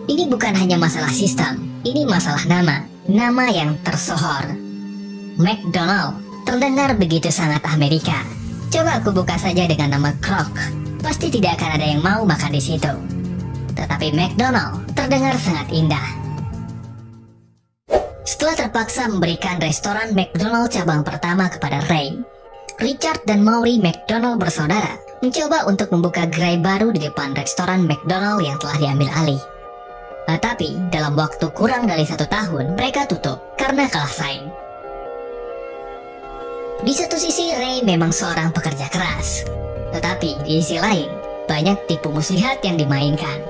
Ini bukan hanya masalah sistem, ini masalah nama, nama yang tersohor. McDonald terdengar begitu sangat Amerika. Coba aku buka saja dengan nama Kroc, pasti tidak akan ada yang mau makan di situ. Tetapi McDonald terdengar sangat indah. Setelah terpaksa memberikan restoran McDonald cabang pertama kepada Ray, Richard dan Maury McDonald bersaudara mencoba untuk membuka gerai baru di depan restoran McDonald yang telah diambil alih. Tetapi dalam waktu kurang dari satu tahun mereka tutup karena kalah saing. Di satu sisi Ray memang seorang pekerja keras, tetapi di sisi lain banyak tipu muslihat yang dimainkan.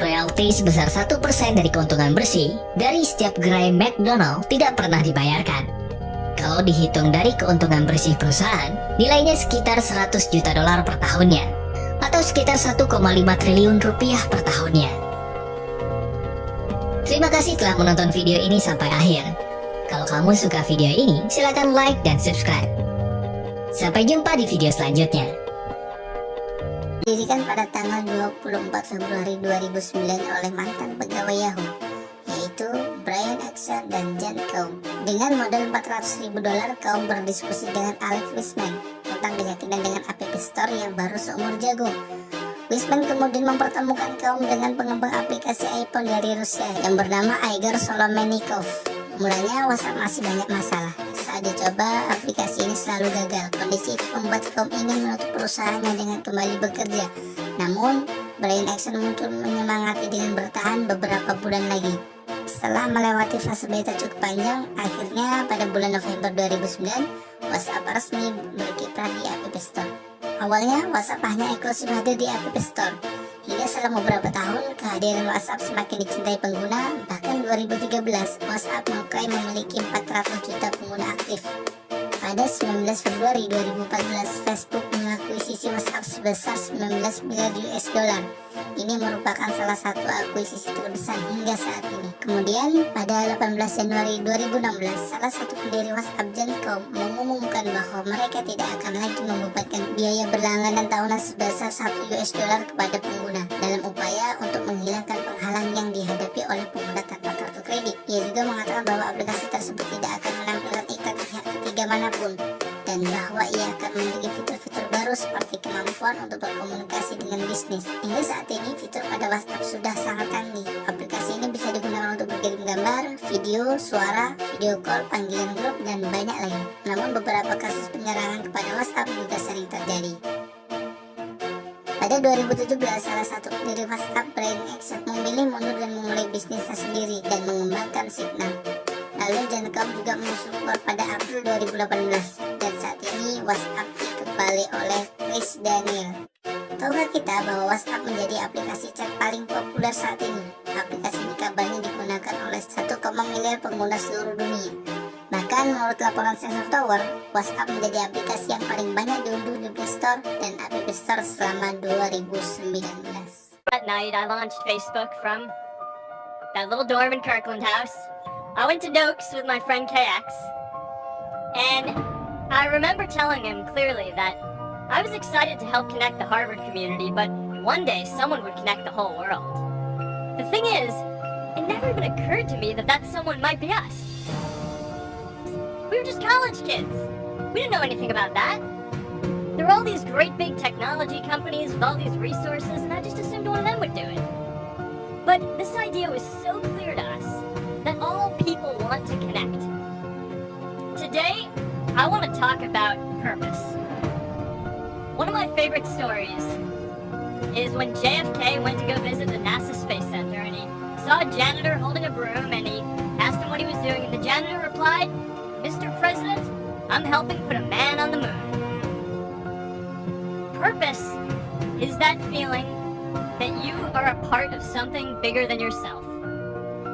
Royalti sebesar satu persen dari keuntungan bersih dari setiap gerai McDonald tidak pernah dibayarkan kalau dihitung dari keuntungan bersih perusahaan, nilainya sekitar 100 juta dolar per tahunnya, atau sekitar 1,5 triliun rupiah per tahunnya. Terima kasih telah menonton video ini sampai akhir. Kalau kamu suka video ini, silahkan like dan subscribe. Sampai jumpa di video selanjutnya. Didirikan pada tanggal 24 Februari 2009 oleh mantan pegawai Yahoo yaitu Brian Axel dan Jan Kaum. Dengan modal 400 ribu dolar, Kaum berdiskusi dengan Alex Wisman tentang keyakinan dengan App Store yang baru seumur jagung. Wisman kemudian mempertemukan Kaum dengan pengembang aplikasi iPhone dari Rusia yang bernama Igor Solomenikov. Mulanya WhatsApp masih banyak masalah. Saat dicoba, aplikasi ini selalu gagal. Kondisi itu membuat kaum ingin menutup perusahaannya dengan kembali bekerja. Namun, Brian Action muncul menyemangati dengan bertahan beberapa bulan lagi. Setelah melewati fase beta cukup panjang, akhirnya pada bulan November 2009, WhatsApp resmi berkiprah di App Store. Awalnya, WhatsApp hanya eksklusif hadir di App Store, Hingga selama beberapa tahun, kehadiran WhatsApp semakin dicintai pengguna, bahkan 2013, WhatsApp mengklaim memiliki 400 juta pengguna aktif. Pada 19 Februari 2014, Facebook mengakuisisi WhatsApp sebesar 19 miliar US dollar. Ini merupakan salah satu akuisisi terbesar hingga saat ini. Kemudian, pada 18 Januari 2016, salah satu pendiri WhatsApp Jancom mengumumkan bahwa mereka tidak akan lagi membebankan biaya berlangganan tahunan sebesar 1 US dollar kepada pengguna dalam upaya untuk menghilangkan penghalang yang dihadapi oleh pengguna tanpa kartu kredit. Ia juga mengatakan bahwa aplikasi tersebut tidak akan menampilkan mana pun dan bahwa ia akan memiliki fitur-fitur baru seperti kemampuan untuk berkomunikasi dengan bisnis. Hingga saat ini, fitur pada WhatsApp sudah sangat canggih. Aplikasi ini bisa digunakan untuk berkirim gambar, video, suara, video call, panggilan grup, dan banyak lain. Namun beberapa kasus penyerangan kepada WhatsApp juga sering terjadi. Pada 2017, salah satu pendiri WhatsApp, Brian Action, memilih mundur dan memulai bisnisnya sendiri dan mengembangkan Signal. Lalu Gencom juga menyusul pada April 2018 dan saat ini WhatsApp dikembali oleh Chris Daniel. Tahukah kita bahwa WhatsApp menjadi aplikasi chat paling populer saat ini? Aplikasi ini kabarnya digunakan oleh 1, miliar pengguna seluruh dunia. Bahkan menurut laporan Sensor Tower, WhatsApp menjadi aplikasi yang paling banyak diunduh di Play Store dan App Store selama 2019. That night I launched Facebook from that little dorm in Kirkland House. I went to Dokes with my friend KX. And I remember telling him clearly that I was excited to help connect the Harvard community, but one day someone would connect the whole world. The thing is, it never even occurred to me that that someone might be us. We were just college kids. We didn't know anything about that. There were all these great big technology companies with all these resources, and I just assumed one of them would do it. But this idea was so clear to us that all people want to connect. Today, I want to talk about purpose. One of my favorite stories is when JFK went to go visit the NASA Space Center and he saw a janitor holding a broom and he asked him what he was doing and the janitor replied, Mr. President, I'm helping put a man on the moon. Purpose is that feeling that you are a part of something bigger than yourself,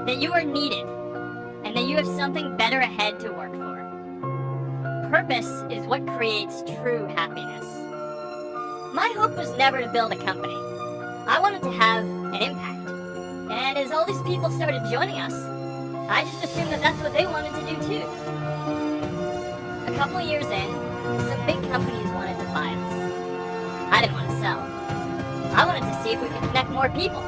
that you are needed, and that you have something better ahead to work for. Purpose is what creates true happiness. My hope was never to build a company. I wanted to have an impact. And as all these people started joining us, I just assumed that that's what they wanted to do too. A couple years in, some big companies wanted to buy us. I didn't want to sell. I wanted to see if we could connect more people.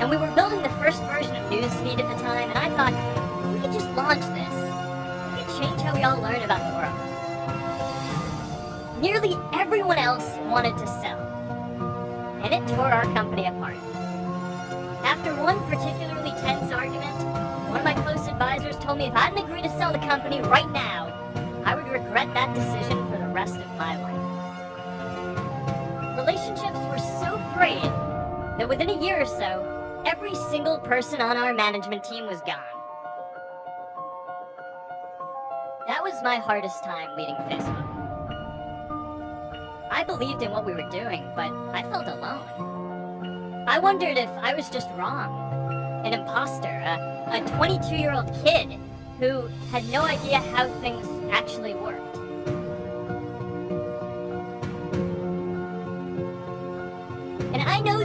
And we were building the first version of Newsfeed at the time, and I thought, we could just launch this. We could change how we all learn about the world. Nearly everyone else wanted to sell, and it tore our company apart. After one particularly tense argument, one of my close advisors told me if I didn't agree to sell the company right now, I would regret that decision for the rest of my life. Relationships were so frayed that within a year or so, every single person on our management team was gone. That was my hardest time leading Facebook. I believed in what we were doing, but I felt alone. I wondered if I was just wrong. An imposter, a 22 year old kid who had no idea how things actually worked.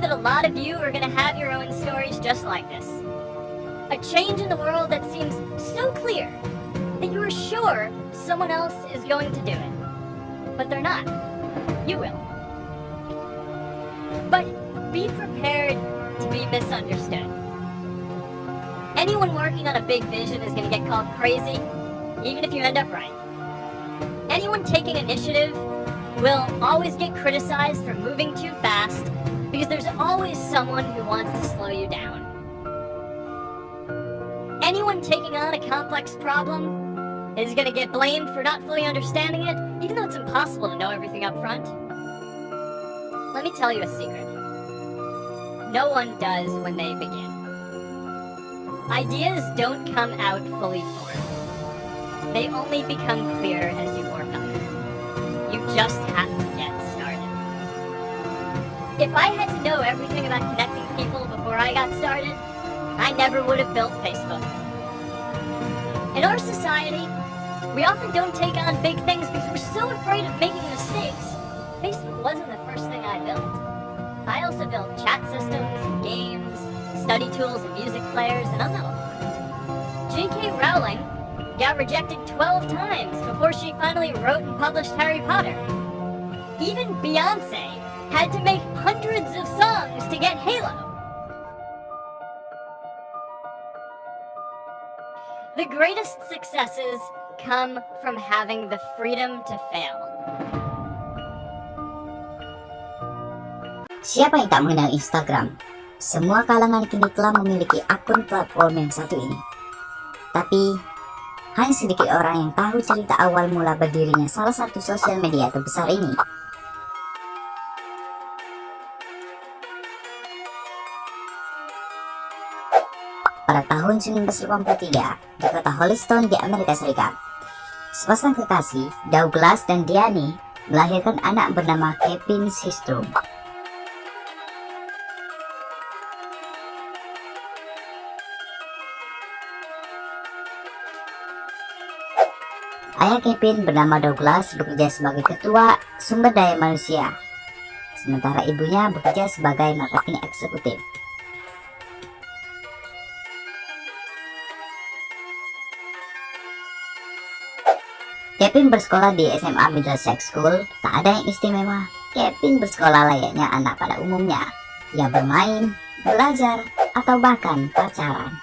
That a lot of you are going to have your own stories just like this. A change in the world that seems so clear that you are sure someone else is going to do it. But they're not. You will. But be prepared to be misunderstood. Anyone working on a big vision is going to get called crazy, even if you end up right. Anyone taking initiative will always get criticized for moving too fast because there's always someone who wants to slow you down. Anyone taking on a complex problem is gonna get blamed for not fully understanding it, even though it's impossible to know everything up front? Let me tell you a secret. No one does when they begin. Ideas don't come out fully formed. They only become clear as you work on them. You just If I had to know everything about connecting people before I got started, I never would have built Facebook. In our society, we often don't take on big things because we're so afraid of making mistakes. Facebook wasn't the first thing I built. I also built chat systems, games, study tools, and music players, and I'm. J.K. Rowling got rejected 12 times before she finally wrote and published Harry Potter. Even Beyonce had to make hundreds of songs to get Halo. The greatest successes come from having the freedom to fail. Siapa yang tak mengenal Instagram? Semua kalangan kini telah memiliki akun platform yang satu ini. Tapi, hanya sedikit orang yang tahu cerita awal mula berdirinya salah satu sosial media terbesar ini. Pada tahun 1983, di kota Holliston di Amerika Serikat, sepasang kekasih, Douglas dan Diane, melahirkan anak bernama Kevin Systrom. Ayah Kevin bernama Douglas bekerja sebagai ketua sumber daya manusia, sementara ibunya bekerja sebagai marketing eksekutif. Kevin bersekolah di SMA Middlesex School, tak ada yang istimewa. Kevin bersekolah layaknya anak pada umumnya, yang bermain, belajar, atau bahkan pacaran.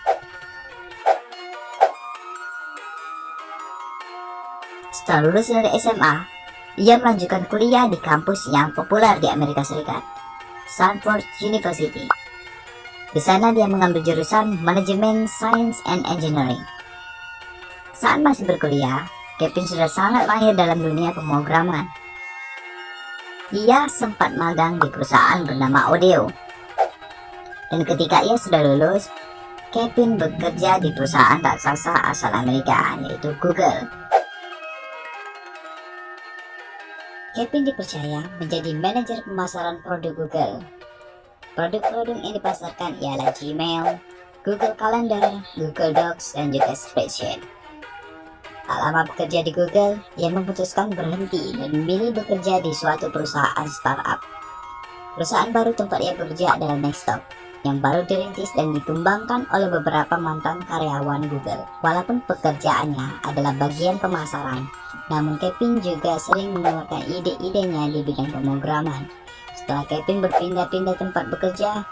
Setelah lulus dari SMA, ia melanjutkan kuliah di kampus yang populer di Amerika Serikat, Stanford University. Di sana dia mengambil jurusan Manajemen Science and Engineering. Saat masih berkuliah, Kevin sudah sangat mahir dalam dunia pemrograman. Ia sempat magang di perusahaan bernama Odeo. Dan ketika ia sudah lulus, Kevin bekerja di perusahaan raksasa asal Amerika, yaitu Google. Kevin dipercaya menjadi manajer pemasaran produk Google. Produk-produk yang dipasarkan ialah Gmail, Google Calendar, Google Docs, dan juga Spreadsheet. Tak lama bekerja di Google, ia memutuskan berhenti dan memilih bekerja di suatu perusahaan startup. Perusahaan baru tempat ia bekerja adalah Nextdoor, yang baru dirintis dan ditumbangkan oleh beberapa mantan karyawan Google. Walaupun pekerjaannya adalah bagian pemasaran, namun Kevin juga sering mengeluarkan ide-idenya di bidang pemrograman. Setelah Kevin berpindah-pindah tempat bekerja,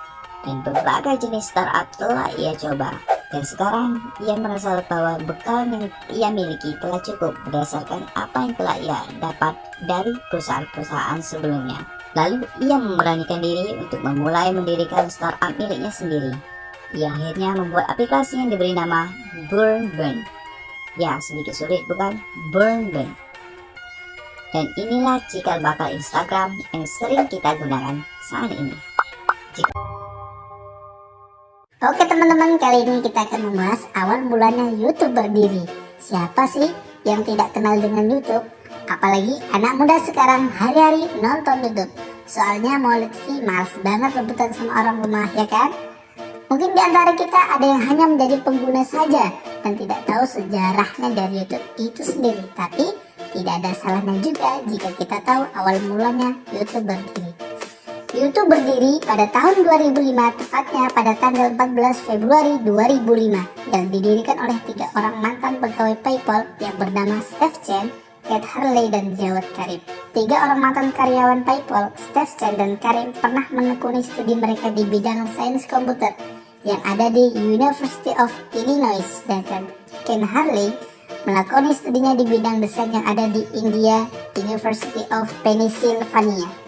dan berbagai jenis startup telah ia coba. Dan sekarang ia merasa bahwa bekal yang ia miliki telah cukup berdasarkan apa yang telah ia dapat dari perusahaan-perusahaan sebelumnya. Lalu ia memberanikan diri untuk memulai mendirikan startup miliknya sendiri. Ia akhirnya membuat aplikasi yang diberi nama Burn Burn. Ya, sedikit sulit bukan? Burn Burn. Dan inilah cikal bakal Instagram yang sering kita gunakan saat ini. Jika Oke teman-teman, kali ini kita akan membahas awal mulanya YouTube berdiri. Siapa sih yang tidak kenal dengan YouTube? Apalagi anak muda sekarang hari-hari nonton YouTube. Soalnya mau lihat TV males banget rebutan sama orang rumah, ya kan? Mungkin di antara kita ada yang hanya menjadi pengguna saja dan tidak tahu sejarahnya dari YouTube itu sendiri. Tapi tidak ada salahnya juga jika kita tahu awal mulanya YouTube berdiri. YouTube berdiri pada tahun 2005, tepatnya pada tanggal 14 Februari 2005, yang didirikan oleh tiga orang mantan pegawai PayPal yang bernama Steve Chen, Kate Harley, dan Jawad Karim. Tiga orang mantan karyawan PayPal, Steve Chen dan Karim, pernah menekuni studi mereka di bidang sains komputer yang ada di University of Illinois, sedangkan Ken Harley melakoni studinya di bidang desain yang ada di India University of Pennsylvania.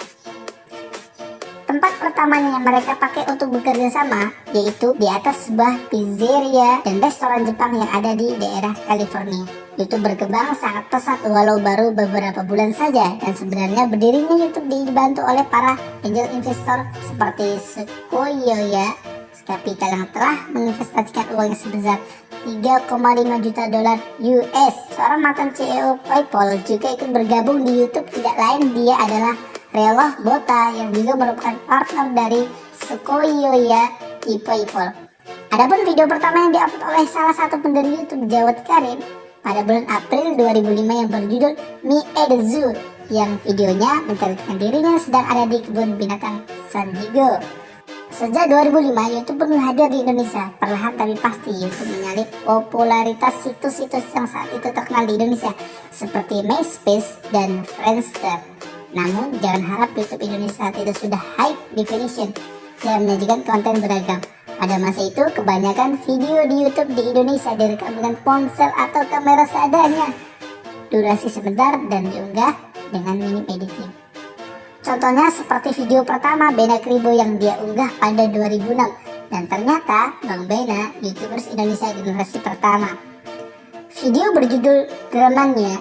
Tempat pertamanya yang mereka pakai untuk bekerja sama yaitu di atas sebuah pizzeria dan restoran Jepang yang ada di daerah California. YouTube berkembang sangat pesat walau baru beberapa bulan saja dan sebenarnya berdirinya YouTube dibantu oleh para angel investor seperti Sequoia Capital yang telah menginvestasikan uangnya sebesar 3,5 juta dolar US. Seorang mantan CEO PayPal juga ikut bergabung di YouTube tidak lain dia adalah Reloh Bota yang juga merupakan partner dari Sequoia di PayPal. Adapun video pertama yang diupload oleh salah satu pendiri YouTube Jawad Karim pada bulan April 2005 yang berjudul the Zoo yang videonya menceritakan dirinya sedang ada di kebun binatang San Diego. Sejak 2005, YouTube pun hadir di Indonesia. Perlahan tapi pasti YouTube menyalip popularitas situs-situs yang saat itu terkenal di Indonesia seperti MySpace dan Friendster. Namun, jangan harap YouTube Indonesia saat itu sudah high definition dan menyajikan konten beragam. Pada masa itu, kebanyakan video di YouTube di Indonesia direkam dengan ponsel atau kamera seadanya. Durasi sebentar dan diunggah dengan minim editing. Contohnya seperti video pertama Bena Kribo yang dia unggah pada 2006 dan ternyata Bang Bena YouTubers Indonesia generasi pertama. Video berjudul Drumanya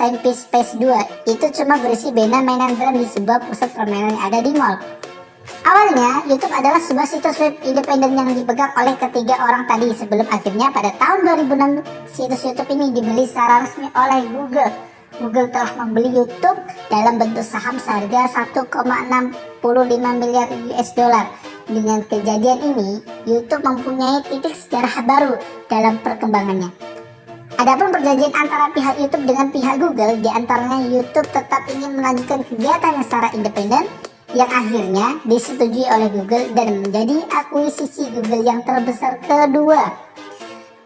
Time Piece Space 2 itu cuma berisi Bena mainan drum di sebuah pusat permainan yang ada di mall. Awalnya, YouTube adalah sebuah situs web independen yang dipegang oleh ketiga orang tadi sebelum akhirnya pada tahun 2006 situs YouTube ini dibeli secara resmi oleh Google. Google telah membeli YouTube dalam bentuk saham seharga 1,65 miliar US dollar. Dengan kejadian ini, YouTube mempunyai titik sejarah baru dalam perkembangannya. Adapun perjanjian antara pihak YouTube dengan pihak Google, di antaranya YouTube tetap ingin melanjutkan kegiatannya secara independen, yang akhirnya disetujui oleh Google dan menjadi akuisisi Google yang terbesar kedua.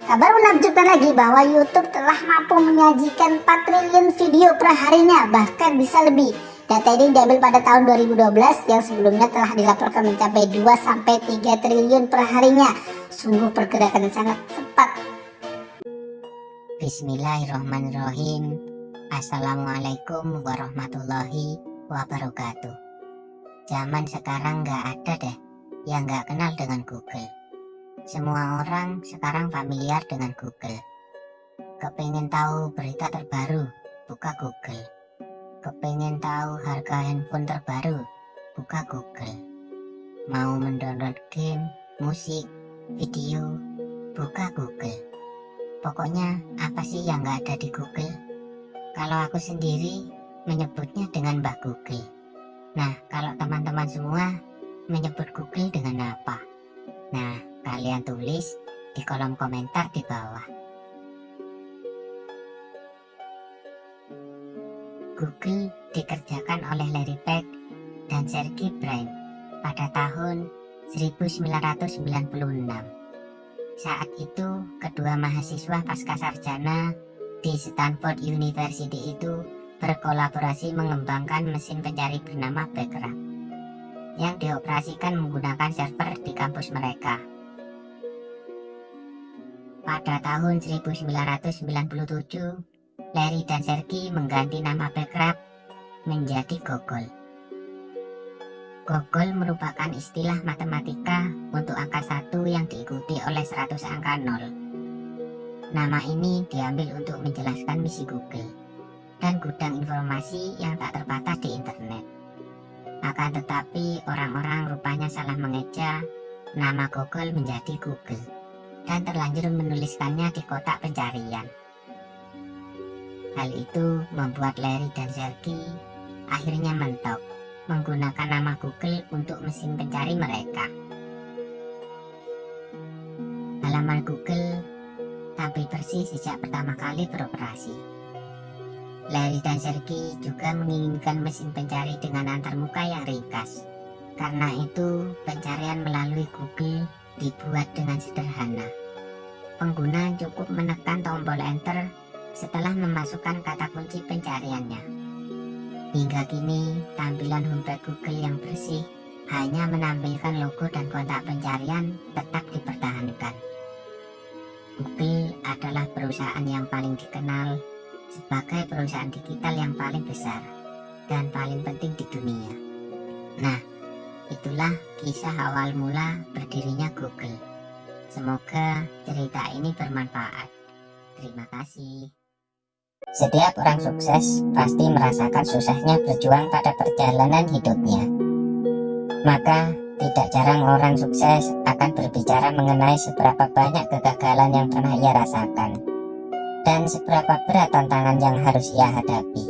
Kabar menakjubkan lagi bahwa YouTube telah mampu menyajikan 4 triliun video per harinya, bahkan bisa lebih. Data ini diambil pada tahun 2012 yang sebelumnya telah dilaporkan mencapai 2-3 triliun per harinya. Sungguh pergerakan yang sangat cepat. Bismillahirrahmanirrahim. Assalamualaikum warahmatullahi wabarakatuh. Zaman sekarang nggak ada deh yang nggak kenal dengan Google. Semua orang sekarang familiar dengan Google. Kepengen tahu berita terbaru, buka Google. Kepengen tahu harga handphone terbaru, buka Google. Mau mendownload game, musik, video, buka Google. Pokoknya apa sih yang nggak ada di Google? Kalau aku sendiri menyebutnya dengan Mbak Google. Nah, kalau teman-teman semua menyebut Google dengan apa? Nah, kalian tulis di kolom komentar di bawah. Google dikerjakan oleh Larry Page dan Sergey Brin pada tahun 1996. Saat itu, kedua mahasiswa pasca sarjana di Stanford University itu berkolaborasi mengembangkan mesin pencari bernama Backrub yang dioperasikan menggunakan server di kampus mereka. Pada tahun 1997, Larry dan Sergey mengganti nama Backrub menjadi Gogol. Gogol merupakan istilah matematika untuk angka satu yang diikuti oleh 100 angka nol. Nama ini diambil untuk menjelaskan misi Google dan gudang informasi yang tak terbatas di internet. Akan tetapi orang-orang rupanya salah mengeja nama Google menjadi Google dan terlanjur menuliskannya di kotak pencarian. Hal itu membuat Larry dan Sergey akhirnya mentok menggunakan nama Google untuk mesin pencari mereka. Halaman Google tampil bersih sejak pertama kali beroperasi. Larry dan Sergey juga menginginkan mesin pencari dengan antarmuka yang ringkas. Karena itu, pencarian melalui Google dibuat dengan sederhana. Pengguna cukup menekan tombol enter setelah memasukkan kata kunci pencariannya. Hingga kini, tampilan homepage Google yang bersih hanya menampilkan logo dan kontak pencarian tetap dipertahankan. Google adalah perusahaan yang paling dikenal sebagai perusahaan digital yang paling besar dan paling penting di dunia. Nah, itulah kisah awal mula berdirinya Google. Semoga cerita ini bermanfaat. Terima kasih. Setiap orang sukses pasti merasakan susahnya berjuang pada perjalanan hidupnya. Maka, tidak jarang orang sukses akan berbicara mengenai seberapa banyak kegagalan yang pernah ia rasakan dan seberapa berat tantangan yang harus ia hadapi.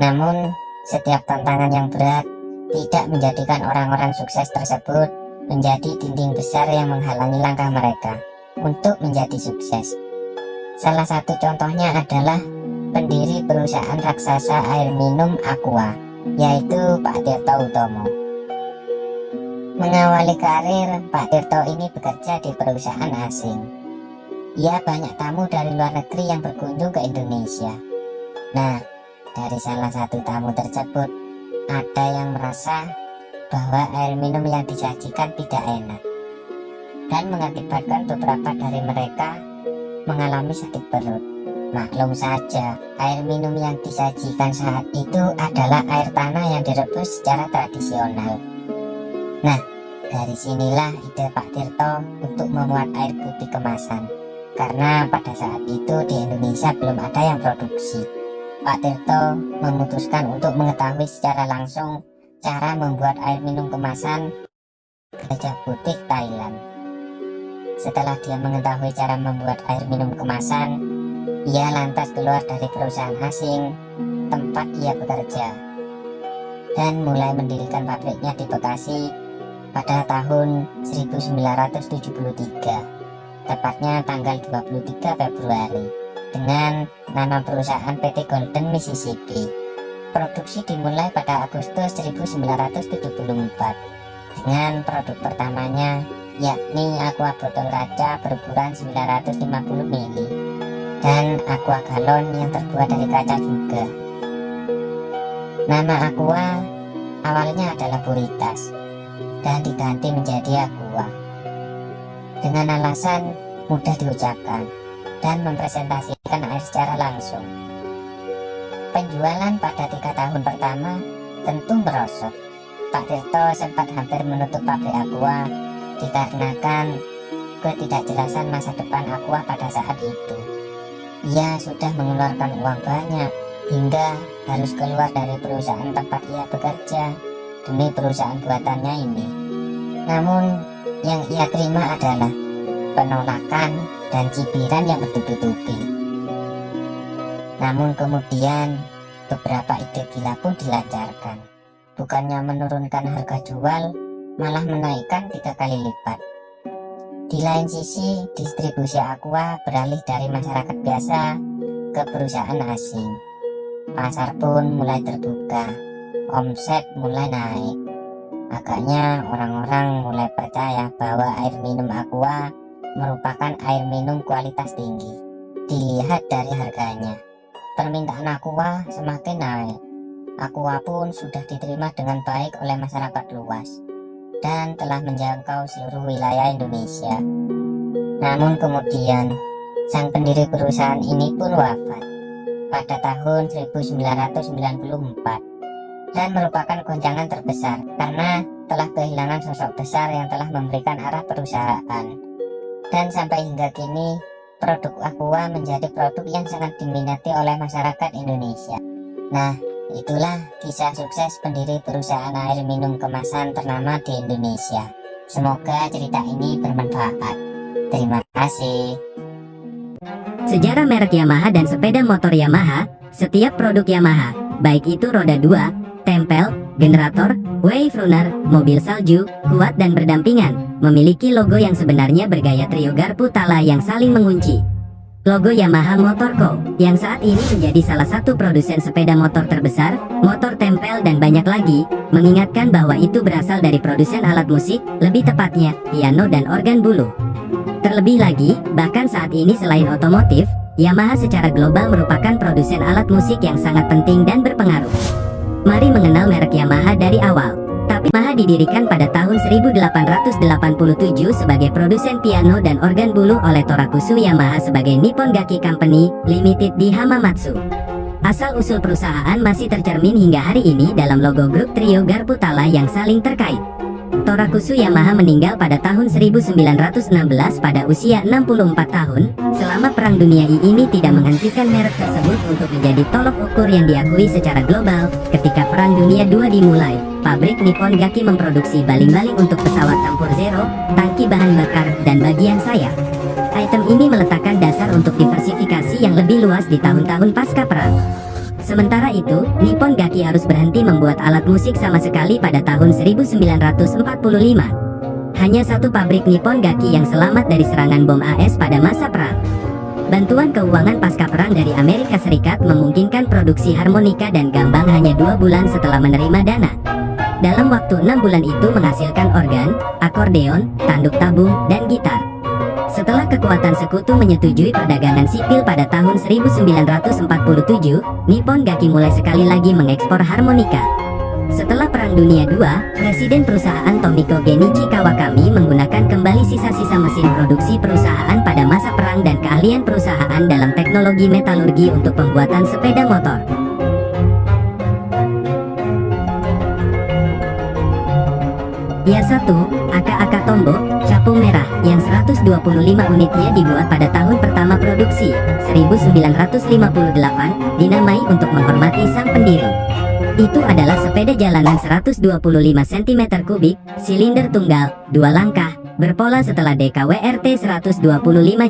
Namun, setiap tantangan yang berat tidak menjadikan orang-orang sukses tersebut menjadi dinding besar yang menghalangi langkah mereka untuk menjadi sukses. Salah satu contohnya adalah pendiri perusahaan raksasa air minum Aqua, yaitu Pak Tirto Utomo. Mengawali karir, Pak Tirto ini bekerja di perusahaan asing. Ia banyak tamu dari luar negeri yang berkunjung ke Indonesia. Nah, dari salah satu tamu tersebut, ada yang merasa bahwa air minum yang disajikan tidak enak dan mengakibatkan beberapa dari mereka mengalami sakit perut. Maklum saja, air minum yang disajikan saat itu adalah air tanah yang direbus secara tradisional. Nah, dari sinilah ide Pak Tirto untuk memuat air putih kemasan. Karena pada saat itu di Indonesia belum ada yang produksi. Pak Tirto memutuskan untuk mengetahui secara langsung cara membuat air minum kemasan Gajah Putih Thailand. Setelah dia mengetahui cara membuat air minum kemasan, ia lantas keluar dari perusahaan asing tempat ia bekerja dan mulai mendirikan pabriknya di Bekasi pada tahun 1973, tepatnya tanggal 23 Februari, dengan nama perusahaan PT Golden Mississippi. Produksi dimulai pada Agustus 1974 dengan produk pertamanya yakni aqua botol kaca berukuran 950 ml dan aqua galon yang terbuat dari kaca juga. Nama aqua awalnya adalah Puritas dan diganti menjadi aqua dengan alasan mudah diucapkan dan mempresentasikan air secara langsung. Penjualan pada tiga tahun pertama tentu merosot. Pak Tirto sempat hampir menutup pabrik aqua dikarenakan ketidakjelasan masa depan Aqua pada saat itu. Ia sudah mengeluarkan uang banyak hingga harus keluar dari perusahaan tempat ia bekerja demi perusahaan buatannya ini. Namun yang ia terima adalah penolakan dan cibiran yang bertubi-tubi. Namun kemudian beberapa ide gila pun dilancarkan. Bukannya menurunkan harga jual, malah menaikkan tiga kali lipat. Di lain sisi, distribusi aqua beralih dari masyarakat biasa ke perusahaan asing. Pasar pun mulai terbuka, omset mulai naik. Agaknya orang-orang mulai percaya bahwa air minum aqua merupakan air minum kualitas tinggi. Dilihat dari harganya, permintaan aqua semakin naik. Aqua pun sudah diterima dengan baik oleh masyarakat luas dan telah menjangkau seluruh wilayah Indonesia. Namun kemudian, sang pendiri perusahaan ini pun wafat pada tahun 1994 dan merupakan goncangan terbesar karena telah kehilangan sosok besar yang telah memberikan arah perusahaan. Dan sampai hingga kini, produk Aqua menjadi produk yang sangat diminati oleh masyarakat Indonesia. Nah, Itulah kisah sukses pendiri perusahaan air minum kemasan ternama di Indonesia. Semoga cerita ini bermanfaat. Terima kasih. Sejarah merek Yamaha dan sepeda motor Yamaha, setiap produk Yamaha, baik itu roda 2, tempel, generator, wave runner, mobil salju, kuat dan berdampingan, memiliki logo yang sebenarnya bergaya trio garpu tala yang saling mengunci. Logo Yamaha Motor Co. yang saat ini menjadi salah satu produsen sepeda motor terbesar, motor tempel dan banyak lagi, mengingatkan bahwa itu berasal dari produsen alat musik, lebih tepatnya, piano dan organ bulu. Terlebih lagi, bahkan saat ini selain otomotif, Yamaha secara global merupakan produsen alat musik yang sangat penting dan berpengaruh. Mari mengenal merek Yamaha dari awal. Yamaha didirikan pada tahun 1887 sebagai produsen piano dan organ bulu oleh Torakusu Yamaha sebagai Nippon Gaki Company Limited di Hamamatsu. Asal-usul perusahaan masih tercermin hingga hari ini dalam logo grup trio Garpu Tala yang saling terkait. Torakusu Yamaha meninggal pada tahun 1916 pada usia 64 tahun. Selama Perang Dunia I ini tidak menghentikan merek tersebut untuk menjadi tolok ukur yang diakui secara global. Ketika Perang Dunia II dimulai, pabrik Nippon Gaki memproduksi baling-baling untuk pesawat tempur Zero, tangki bahan bakar, dan bagian sayap. Item ini meletakkan dasar untuk diversifikasi yang lebih luas di tahun-tahun pasca perang. Sementara itu, Nippon Gaki harus berhenti membuat alat musik sama sekali pada tahun 1945. Hanya satu pabrik Nippon Gaki yang selamat dari serangan bom AS pada masa perang. Bantuan keuangan pasca perang dari Amerika Serikat memungkinkan produksi harmonika dan gambang hanya dua bulan setelah menerima dana. Dalam waktu enam bulan itu menghasilkan organ, akordeon, tanduk tabung, dan gitar. Setelah kekuatan sekutu menyetujui perdagangan sipil pada tahun 1947, Nippon Gaki mulai sekali lagi mengekspor harmonika. Setelah Perang Dunia II, Presiden perusahaan Tomiko Genichi Kawakami menggunakan kembali sisa-sisa mesin produksi perusahaan pada masa perang dan keahlian perusahaan dalam teknologi metalurgi untuk pembuatan sepeda motor. Ya 1, Aka-Aka Tombo, capung merah, yang 125 unitnya dibuat pada tahun pertama produksi, 1958, dinamai untuk menghormati sang pendiri. Itu adalah sepeda jalanan 125 cm kubik, silinder tunggal, dua langkah, berpola setelah DKWRT 125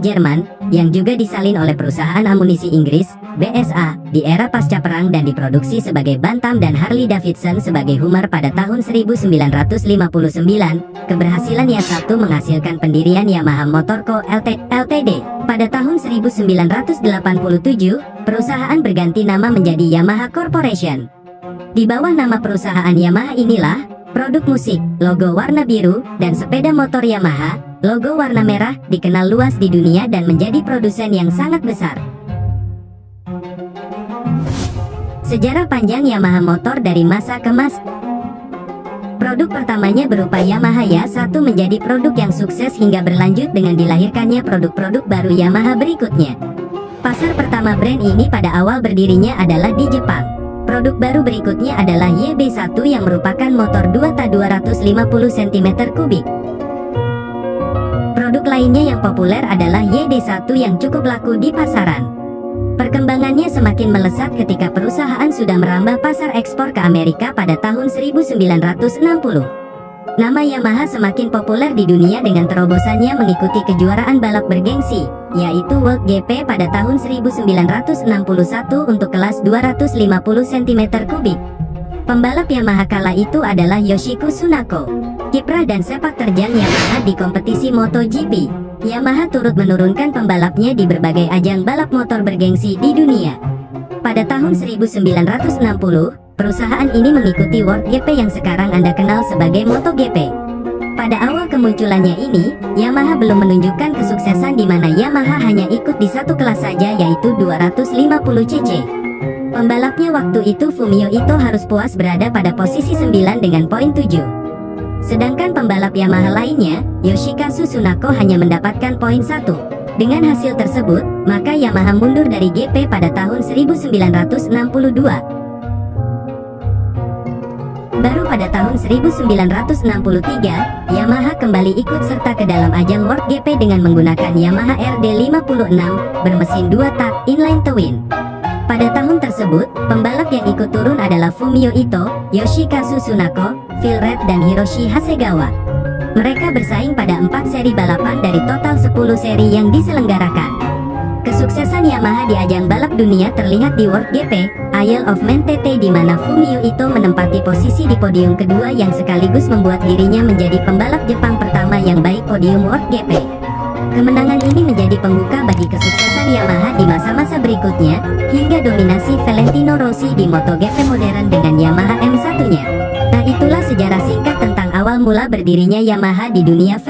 Jerman, yang juga disalin oleh perusahaan amunisi Inggris, BSA, di era pasca perang dan diproduksi sebagai Bantam dan Harley Davidson sebagai Hummer pada tahun 1959, keberhasilan yang satu menghasilkan pendirian Yamaha Motor Co. LT, Ltd. Pada tahun 1987, perusahaan berganti nama menjadi Yamaha Corporation. Di bawah nama perusahaan Yamaha inilah, Produk musik, logo warna biru, dan sepeda motor Yamaha, logo warna merah, dikenal luas di dunia dan menjadi produsen yang sangat besar. Sejarah panjang Yamaha motor dari masa ke masa Produk pertamanya berupa Yamaha Ya-1 menjadi produk yang sukses hingga berlanjut dengan dilahirkannya produk-produk baru Yamaha berikutnya. Pasar pertama brand ini pada awal berdirinya adalah di Jepang. Produk baru berikutnya adalah YB1 yang merupakan motor 2 250 cm3. Produk lainnya yang populer adalah YD1 yang cukup laku di pasaran. Perkembangannya semakin melesat ketika perusahaan sudah merambah pasar ekspor ke Amerika pada tahun 1960. Nama Yamaha semakin populer di dunia dengan terobosannya mengikuti kejuaraan balap bergengsi, yaitu World GP pada tahun 1961 untuk kelas 250 cm3. Pembalap Yamaha kala itu adalah Yoshiko Tsunako, kiprah dan sepak terjang Yamaha di kompetisi MotoGP. Yamaha turut menurunkan pembalapnya di berbagai ajang balap motor bergengsi di dunia. Pada tahun 1960, Perusahaan ini mengikuti World GP yang sekarang Anda kenal sebagai MotoGP. Pada awal kemunculannya ini, Yamaha belum menunjukkan kesuksesan di mana Yamaha hanya ikut di satu kelas saja yaitu 250 cc. Pembalapnya waktu itu Fumio Ito harus puas berada pada posisi 9 dengan poin 7. Sedangkan pembalap Yamaha lainnya, Yoshikazu Tsunako hanya mendapatkan poin 1. Dengan hasil tersebut, maka Yamaha mundur dari GP pada tahun 1962. Baru pada tahun 1963, Yamaha kembali ikut serta ke dalam ajang World GP dengan menggunakan Yamaha RD56 bermesin 2 tak inline twin. Pada tahun tersebut, pembalap yang ikut turun adalah Fumio Ito, Yoshikazu Tsunako, Phil Red, dan Hiroshi Hasegawa. Mereka bersaing pada 4 seri balapan dari total 10 seri yang diselenggarakan. Kesuksesan Yamaha di ajang balap dunia terlihat di World GP, Isle of Man TT di mana Fumio Ito menempati posisi di podium kedua yang sekaligus membuat dirinya menjadi pembalap Jepang pertama yang baik podium World GP. Kemenangan ini menjadi pembuka bagi kesuksesan Yamaha di masa-masa berikutnya, hingga dominasi Valentino Rossi di MotoGP modern dengan Yamaha M1-nya. Nah itulah sejarah singkat tentang awal mula berdirinya Yamaha di dunia